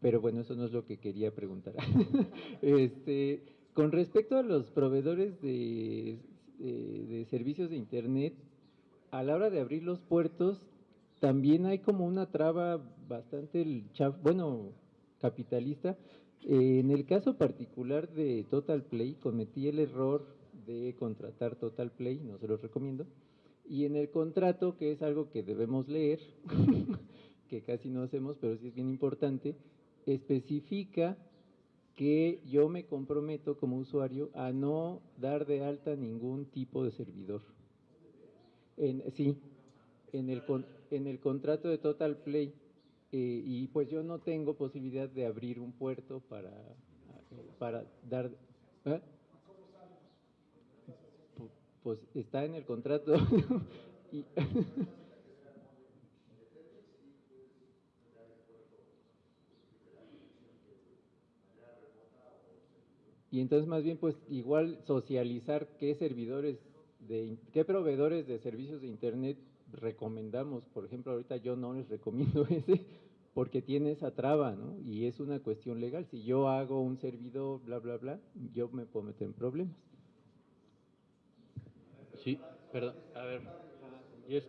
pero bueno, eso no es lo que quería preguntar. este, con respecto a los proveedores de, de- de servicios de Internet, a la hora de abrir los puertos, también hay como una traba bastante, bueno, capitalista. Eh, en el caso particular de Total Play, cometí el error de contratar Total Play, no se los recomiendo. Y en el contrato, que es algo que debemos leer, que casi no hacemos, pero sí es bien importante, especifica que yo me comprometo como usuario a no dar de alta ningún tipo de servidor. Sí, en el, en el contrato de Total Play. Eh, y pues yo no tengo posibilidad de abrir un puerto para, para dar... ¿eh? Pu- Pues está en el contrato. y, Y entonces más bien pues igual socializar qué servidores de qué proveedores de servicios de internet recomendamos. Por ejemplo, ahorita yo no les recomiendo ese porque tiene esa traba, ¿no? Y es una cuestión legal. Si yo hago un servidor, bla, bla, bla, yo me puedo meter en problemas. Sí, perdón, a ver. Yes.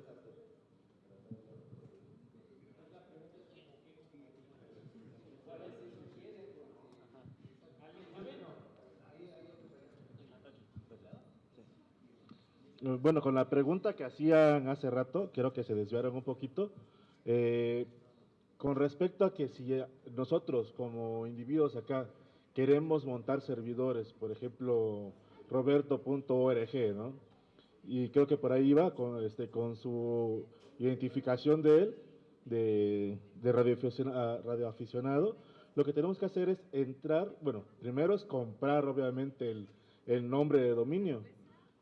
Eh, Bueno, con la pregunta que hacían hace rato, creo que se desviaron un poquito. Eh, con respecto a que si eh, nosotros como individuos acá queremos montar servidores, por ejemplo, roberto.org, ¿no? Y creo que por ahí iba con, este, con su identificación de él, de, de radioaficiona- radioaficionado, lo que tenemos que hacer es entrar, bueno, primero es comprar obviamente el, el nombre de dominio,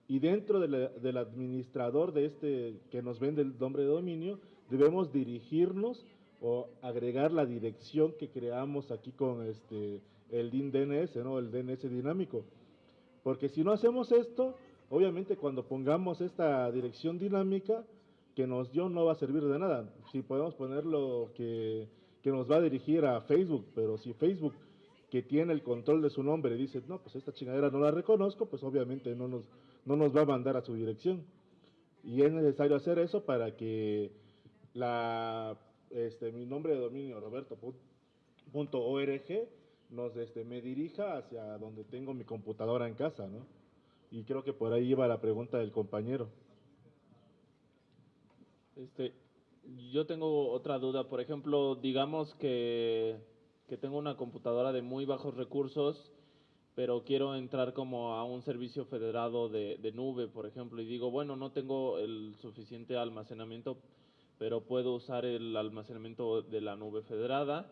y dentro del administrador de este que nos vende el nombre de dominio, debemos dirigirnos o agregar la dirección que creamos aquí con este el DIN DNS, ¿no? El DNS dinámico. Porque si no hacemos esto, obviamente cuando pongamos esta dirección dinámica que nos dio no va a servir de nada. Si podemos ponerlo que, que nos va a dirigir a Facebook, pero si Facebook que tiene el control de su nombre dice, no, pues esta chingadera no la reconozco, pues obviamente no nos, no nos va a mandar a su dirección. Y es necesario hacer eso para que la, este, mi nombre de dominio, roberto.org, nos, este, me dirija hacia donde tengo mi computadora en casa, ¿no? Y creo que por ahí iba la pregunta del compañero. Este, yo tengo otra duda. Por ejemplo, digamos que, que tengo una computadora de muy bajos recursos, pero quiero entrar como a un servicio federado de, de nube, por ejemplo, y digo, bueno, no tengo el suficiente almacenamiento, pero puedo usar el almacenamiento de la nube federada.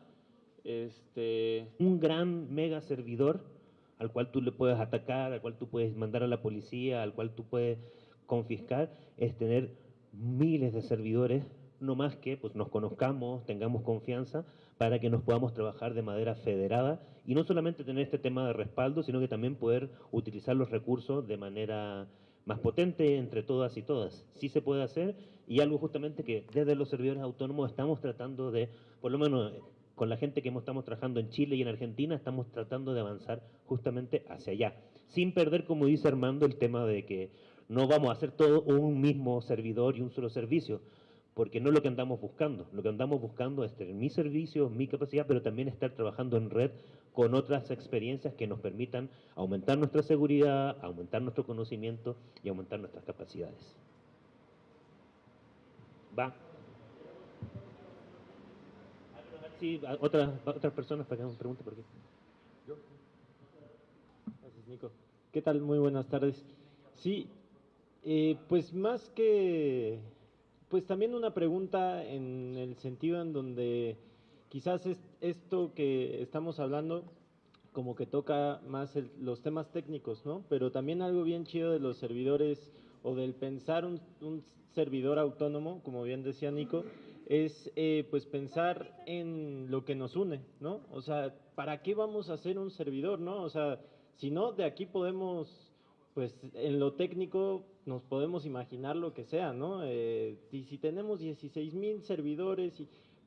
Este, un gran mega servidor al cual tú le puedes atacar, al cual tú puedes mandar a la policía, al cual tú puedes confiscar, es tener miles de servidores, no más que pues nos conozcamos, tengamos confianza para que nos podamos trabajar de manera federada y no solamente tener este tema de respaldo, sino que también poder utilizar los recursos de manera más potente entre todas y todas. Sí se puede hacer y algo justamente que desde los servidores autónomos estamos tratando de, por lo menos con la gente que estamos trabajando en Chile y en Argentina, estamos tratando de avanzar justamente hacia allá, sin perder, como dice Armando, el tema de que no vamos a hacer todo un mismo servidor y un solo servicio, porque no es lo que andamos buscando. Lo que andamos buscando es tener mi servicio, mi capacidad, pero también estar trabajando en red con otras experiencias que nos permitan aumentar nuestra seguridad, aumentar nuestro conocimiento y aumentar nuestras capacidades. Va. Sí, otras, otras personas para que hagan preguntas por aquí. Gracias, Nico. ¿Qué tal? Muy buenas tardes. Sí, eh, pues más que, pues también una pregunta en el sentido en donde quizás es esto que estamos hablando como que toca más el- los temas técnicos, ¿no? Pero también algo bien chido de los servidores o del pensar un, un servidor autónomo, como bien decía Nico, es eh, pues pensar en lo que nos une, ¿no? O sea, ¿para qué vamos a hacer un servidor, no? O sea, si no, de aquí podemos, pues en lo técnico nos podemos imaginar lo que sea, ¿no? Eh, y si tenemos 16 mil servidores,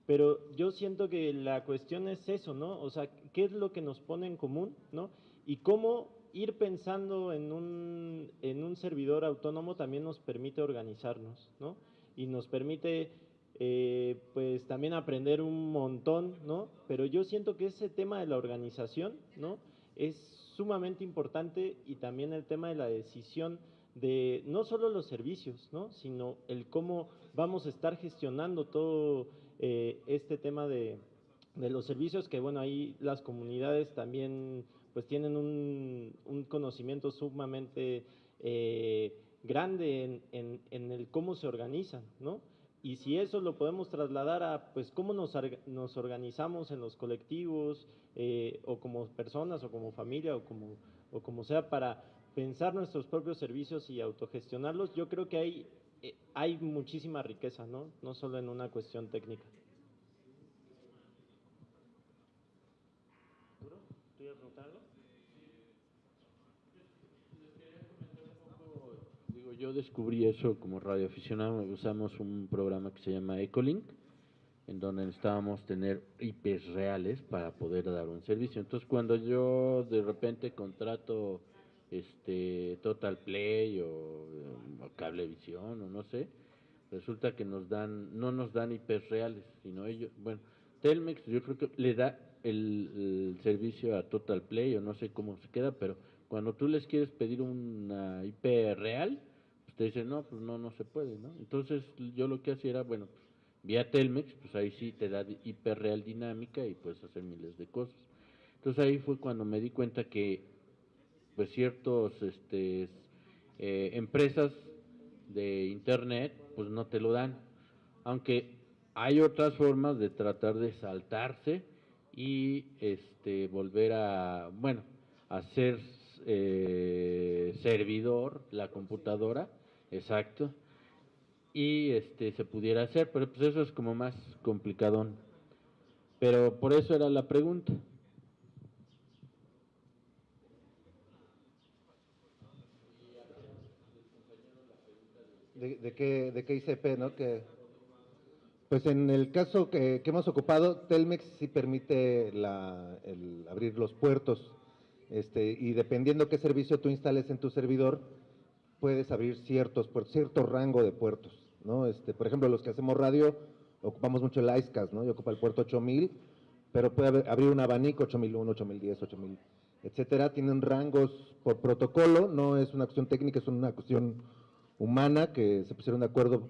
pero yo siento que la cuestión es eso, ¿no? O sea, ¿qué es lo que nos pone en común, ¿no? Y cómo ir pensando en un, en un servidor autónomo también nos permite organizarnos, ¿no? Y nos permite, eh, pues, también aprender un montón, ¿no? Pero yo siento que ese tema de la organización, ¿no? Es sumamente importante y también el tema de la decisión de no solo los servicios, ¿no? Sino el cómo vamos a estar gestionando todo eh, este tema de, de los servicios, que bueno, ahí las comunidades también pues tienen un, un conocimiento sumamente eh, grande en, en- en el cómo se organizan, ¿no? Y si eso lo podemos trasladar a, pues, cómo nos, nos organizamos en los colectivos, eh, o como personas, o como familia, o como, o como sea, para pensar nuestros propios servicios y autogestionarlos, yo creo que hay, eh, hay muchísima riqueza, ¿no? No solo en una cuestión técnica. ¿Tú ibas a preguntar algo? Digo, yo descubrí eso como radioaficionado, usamos un programa que se llama Ecolink, en donde necesitábamos tener IPs reales para poder dar un servicio. Entonces, cuando yo de repente contrato este Total Play o, Cablevisión o no sé, resulta que nos dan no nos dan IPs reales, sino ellos, bueno, Telmex yo creo que le da el, el servicio a Total Play o no sé cómo se queda, pero cuando tú les quieres pedir una IP real, te dicen, no, pues no, no se puede, ¿no? Entonces yo lo que hacía era, bueno, pues, vía Telmex, pues ahí sí te da IP real dinámica y puedes hacer miles de cosas. Entonces ahí fue cuando me di cuenta que pues ciertos este, eh, empresas de internet pues no te lo dan, aunque hay otras formas de tratar de saltarse y este volver a, bueno, hacer eh, servidor la computadora, exacto, y este se pudiera hacer, pero pues eso es como más complicadón. Pero por eso era la pregunta. de, de qué, de qué ICP, ¿no? Que, pues en el caso que, que hemos ocupado, Telmex sí permite la, el abrir los puertos, este, y dependiendo qué servicio tú instales en tu servidor, puedes abrir ciertos cierto rango de puertos, ¿no? Este, por ejemplo, los que hacemos radio, ocupamos mucho el ICECAS, ¿no? Y ocupa el puerto 8000, pero puede abrir un abanico 8001, 8010, 8000, etcétera. Tienen rangos por protocolo, no es una cuestión técnica, es una cuestión humana que se pusieron de acuerdo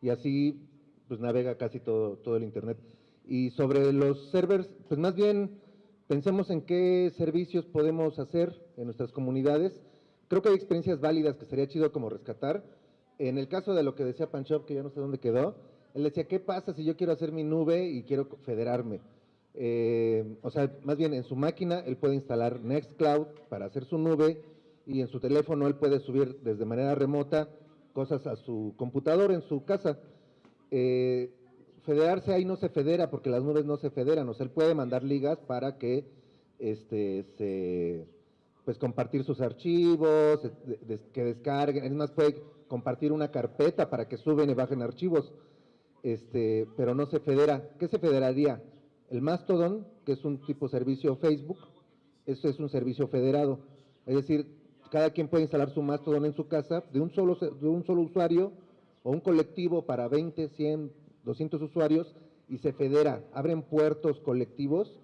y así pues navega casi todo, todo el internet. Y sobre los servers, pues más bien pensemos en qué servicios podemos hacer en nuestras comunidades. Creo que hay experiencias válidas que sería chido como rescatar. En el caso de lo que decía Panchop, que ya no sé dónde quedó, él decía, ¿qué pasa si yo quiero hacer mi nube y quiero federarme? Eh, o sea, más bien en su máquina él puede instalar Nextcloud para hacer su nube y en su teléfono él puede subir desde manera remota cosas a su computador en su casa. Eh, federarse ahí no se federa porque las nubes no se federan, o sea, él puede mandar ligas para que este, se, pues compartir sus archivos, que descarguen, es más, puede compartir una carpeta para que suben y bajen archivos, este, pero no se federa. ¿Qué se federaría? El Mastodon, que es un tipo servicio Facebook, eso es un servicio federado, es decir, cada quien puede instalar su Mastodon en su casa de un solo, de un solo usuario o un colectivo para 20, 100, 200 usuarios y se federa, abren puertos colectivos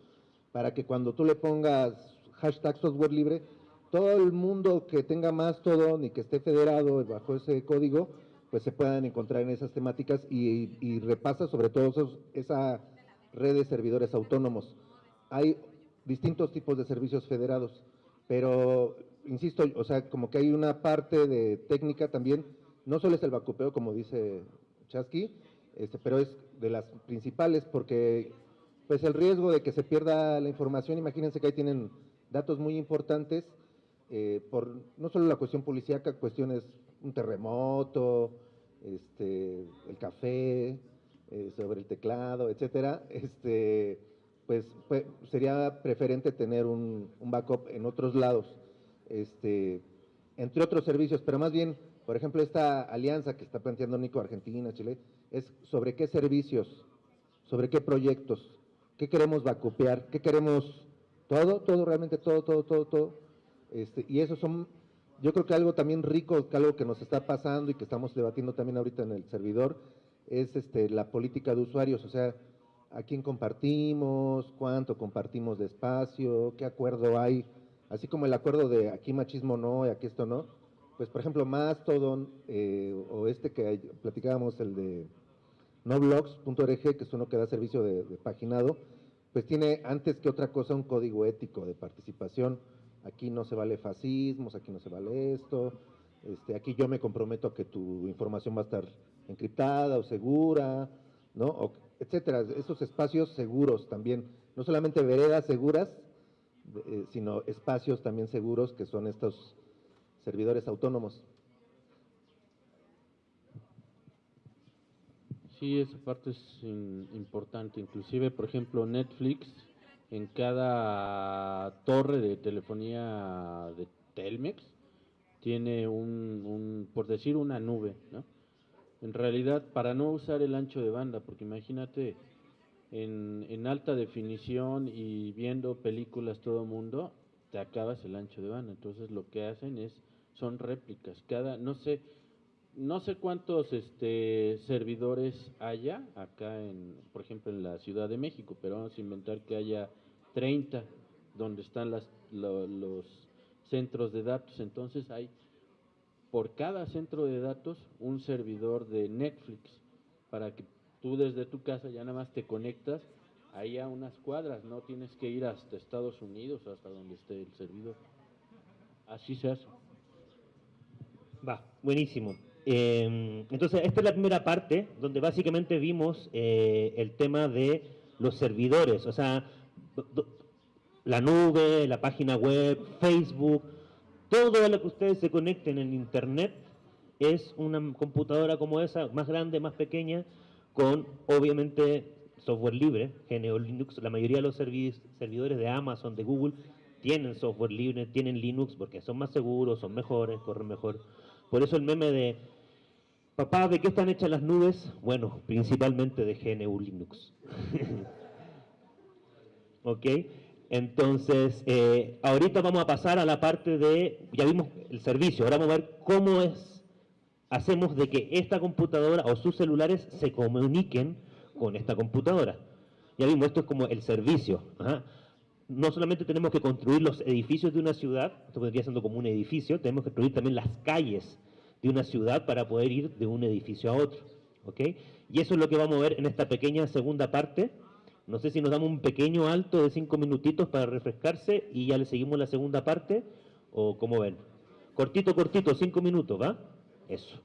para que cuando tú le pongas hashtag software libre, todo el mundo que tenga Mastodon y que esté federado bajo ese código, pues se puedan encontrar en esas temáticas y, repasa sobre todo esos- esa red de servidores autónomos. Hay distintos tipos de servicios federados, pero insisto, o sea, como que hay una parte de técnica también, no solo es el bacupeo, como dice Chasky, este, pero es de las principales porque pues el riesgo de que se pierda la información, imagínense que ahí tienen datos muy importantes, eh, por no solo la cuestión policíaca, cuestiones, un terremoto, este, el café, eh, sobre el teclado, etcétera, este, pues, pues, sería preferente tener un, backup en otros lados, este, entre otros servicios, pero más bien, por ejemplo, esta alianza que está planteando Nico Argentina, Chile, es sobre qué servicios, sobre qué proyectos, qué queremos vacupear, qué queremos, todo, todo, realmente todo, todo, todo, todo. Este, y eso son, yo creo que algo también rico, que algo que nos está pasando y que estamos debatiendo también ahorita en el servidor, es este, la política de usuarios, o sea, a quién compartimos, cuánto compartimos de espacio, qué acuerdo hay, así como el acuerdo de aquí machismo no y aquí esto no, pues por ejemplo Mastodon eh, o este que platicábamos, el de noblogs.org, que es uno que da servicio de, de paginado, pues tiene antes que otra cosa un código ético de participación. Aquí no se vale fascismos, aquí no se vale esto, este, aquí yo me comprometo a que tu información va a estar encriptada o segura, ¿no? Etcétera, esos espacios seguros también, no solamente veredas seguras, eh, sino espacios también seguros que son estos servidores autónomos. Sí, esa parte es importante. Inclusive, por ejemplo, Netflix, en cada torre de telefonía de Telmex, tiene un, un, por decir, una nube, ¿no? En realidad, para no usar el ancho de banda, porque imagínate, en, en alta definición y viendo películas todo mundo, te acabas el ancho de banda. Entonces, lo que hacen es, son réplicas. Cada, no sé, no sé cuántos este, servidores haya acá, en, por ejemplo, en la Ciudad de México, pero vamos a inventar que haya 30 donde están las, lo- los centros de datos. Entonces hay por cada centro de datos un servidor de Netflix para que tú desde tu casa ya nada más te conectas ahí a unas cuadras, no tienes que ir hasta Estados Unidos, hasta donde esté el servidor. Así se hace. Va, buenísimo. Eh, entonces, esta es la primera parte donde básicamente vimos eh, el tema de los servidores, o sea, la nube, la página web, Facebook, todo lo que ustedes se conecten en Internet es una computadora como esa, más grande, más pequeña, con obviamente software libre, GNU Linux. La mayoría de los servi- servidores de Amazon, de Google, tienen software libre, tienen Linux porque son más seguros, son mejores, corren mejor. Por eso el meme de, papá, ¿de qué están hechas las nubes? Bueno, principalmente de GNU Linux. ¿Ok? Entonces, eh, ahorita vamos a pasar a la parte de, ya vimos el servicio, ahora vamos a ver cómo es, hacemos de que esta computadora o sus celulares se comuniquen con esta computadora. Ya vimos, esto es como el servicio. No solamente tenemos que construir los edificios de una ciudad, esto vendría siendo como un edificio, tenemos que construir también las calles de una ciudad para poder ir de un edificio a otro. ¿ok? Y eso es lo que vamos a ver en esta pequeña segunda parte. No sé si nos damos un pequeño alto de cinco minutitos para refrescarse y ya le seguimos la segunda parte, o cómo ven. Cortito, cortito, cinco minutos, ¿va? Eso.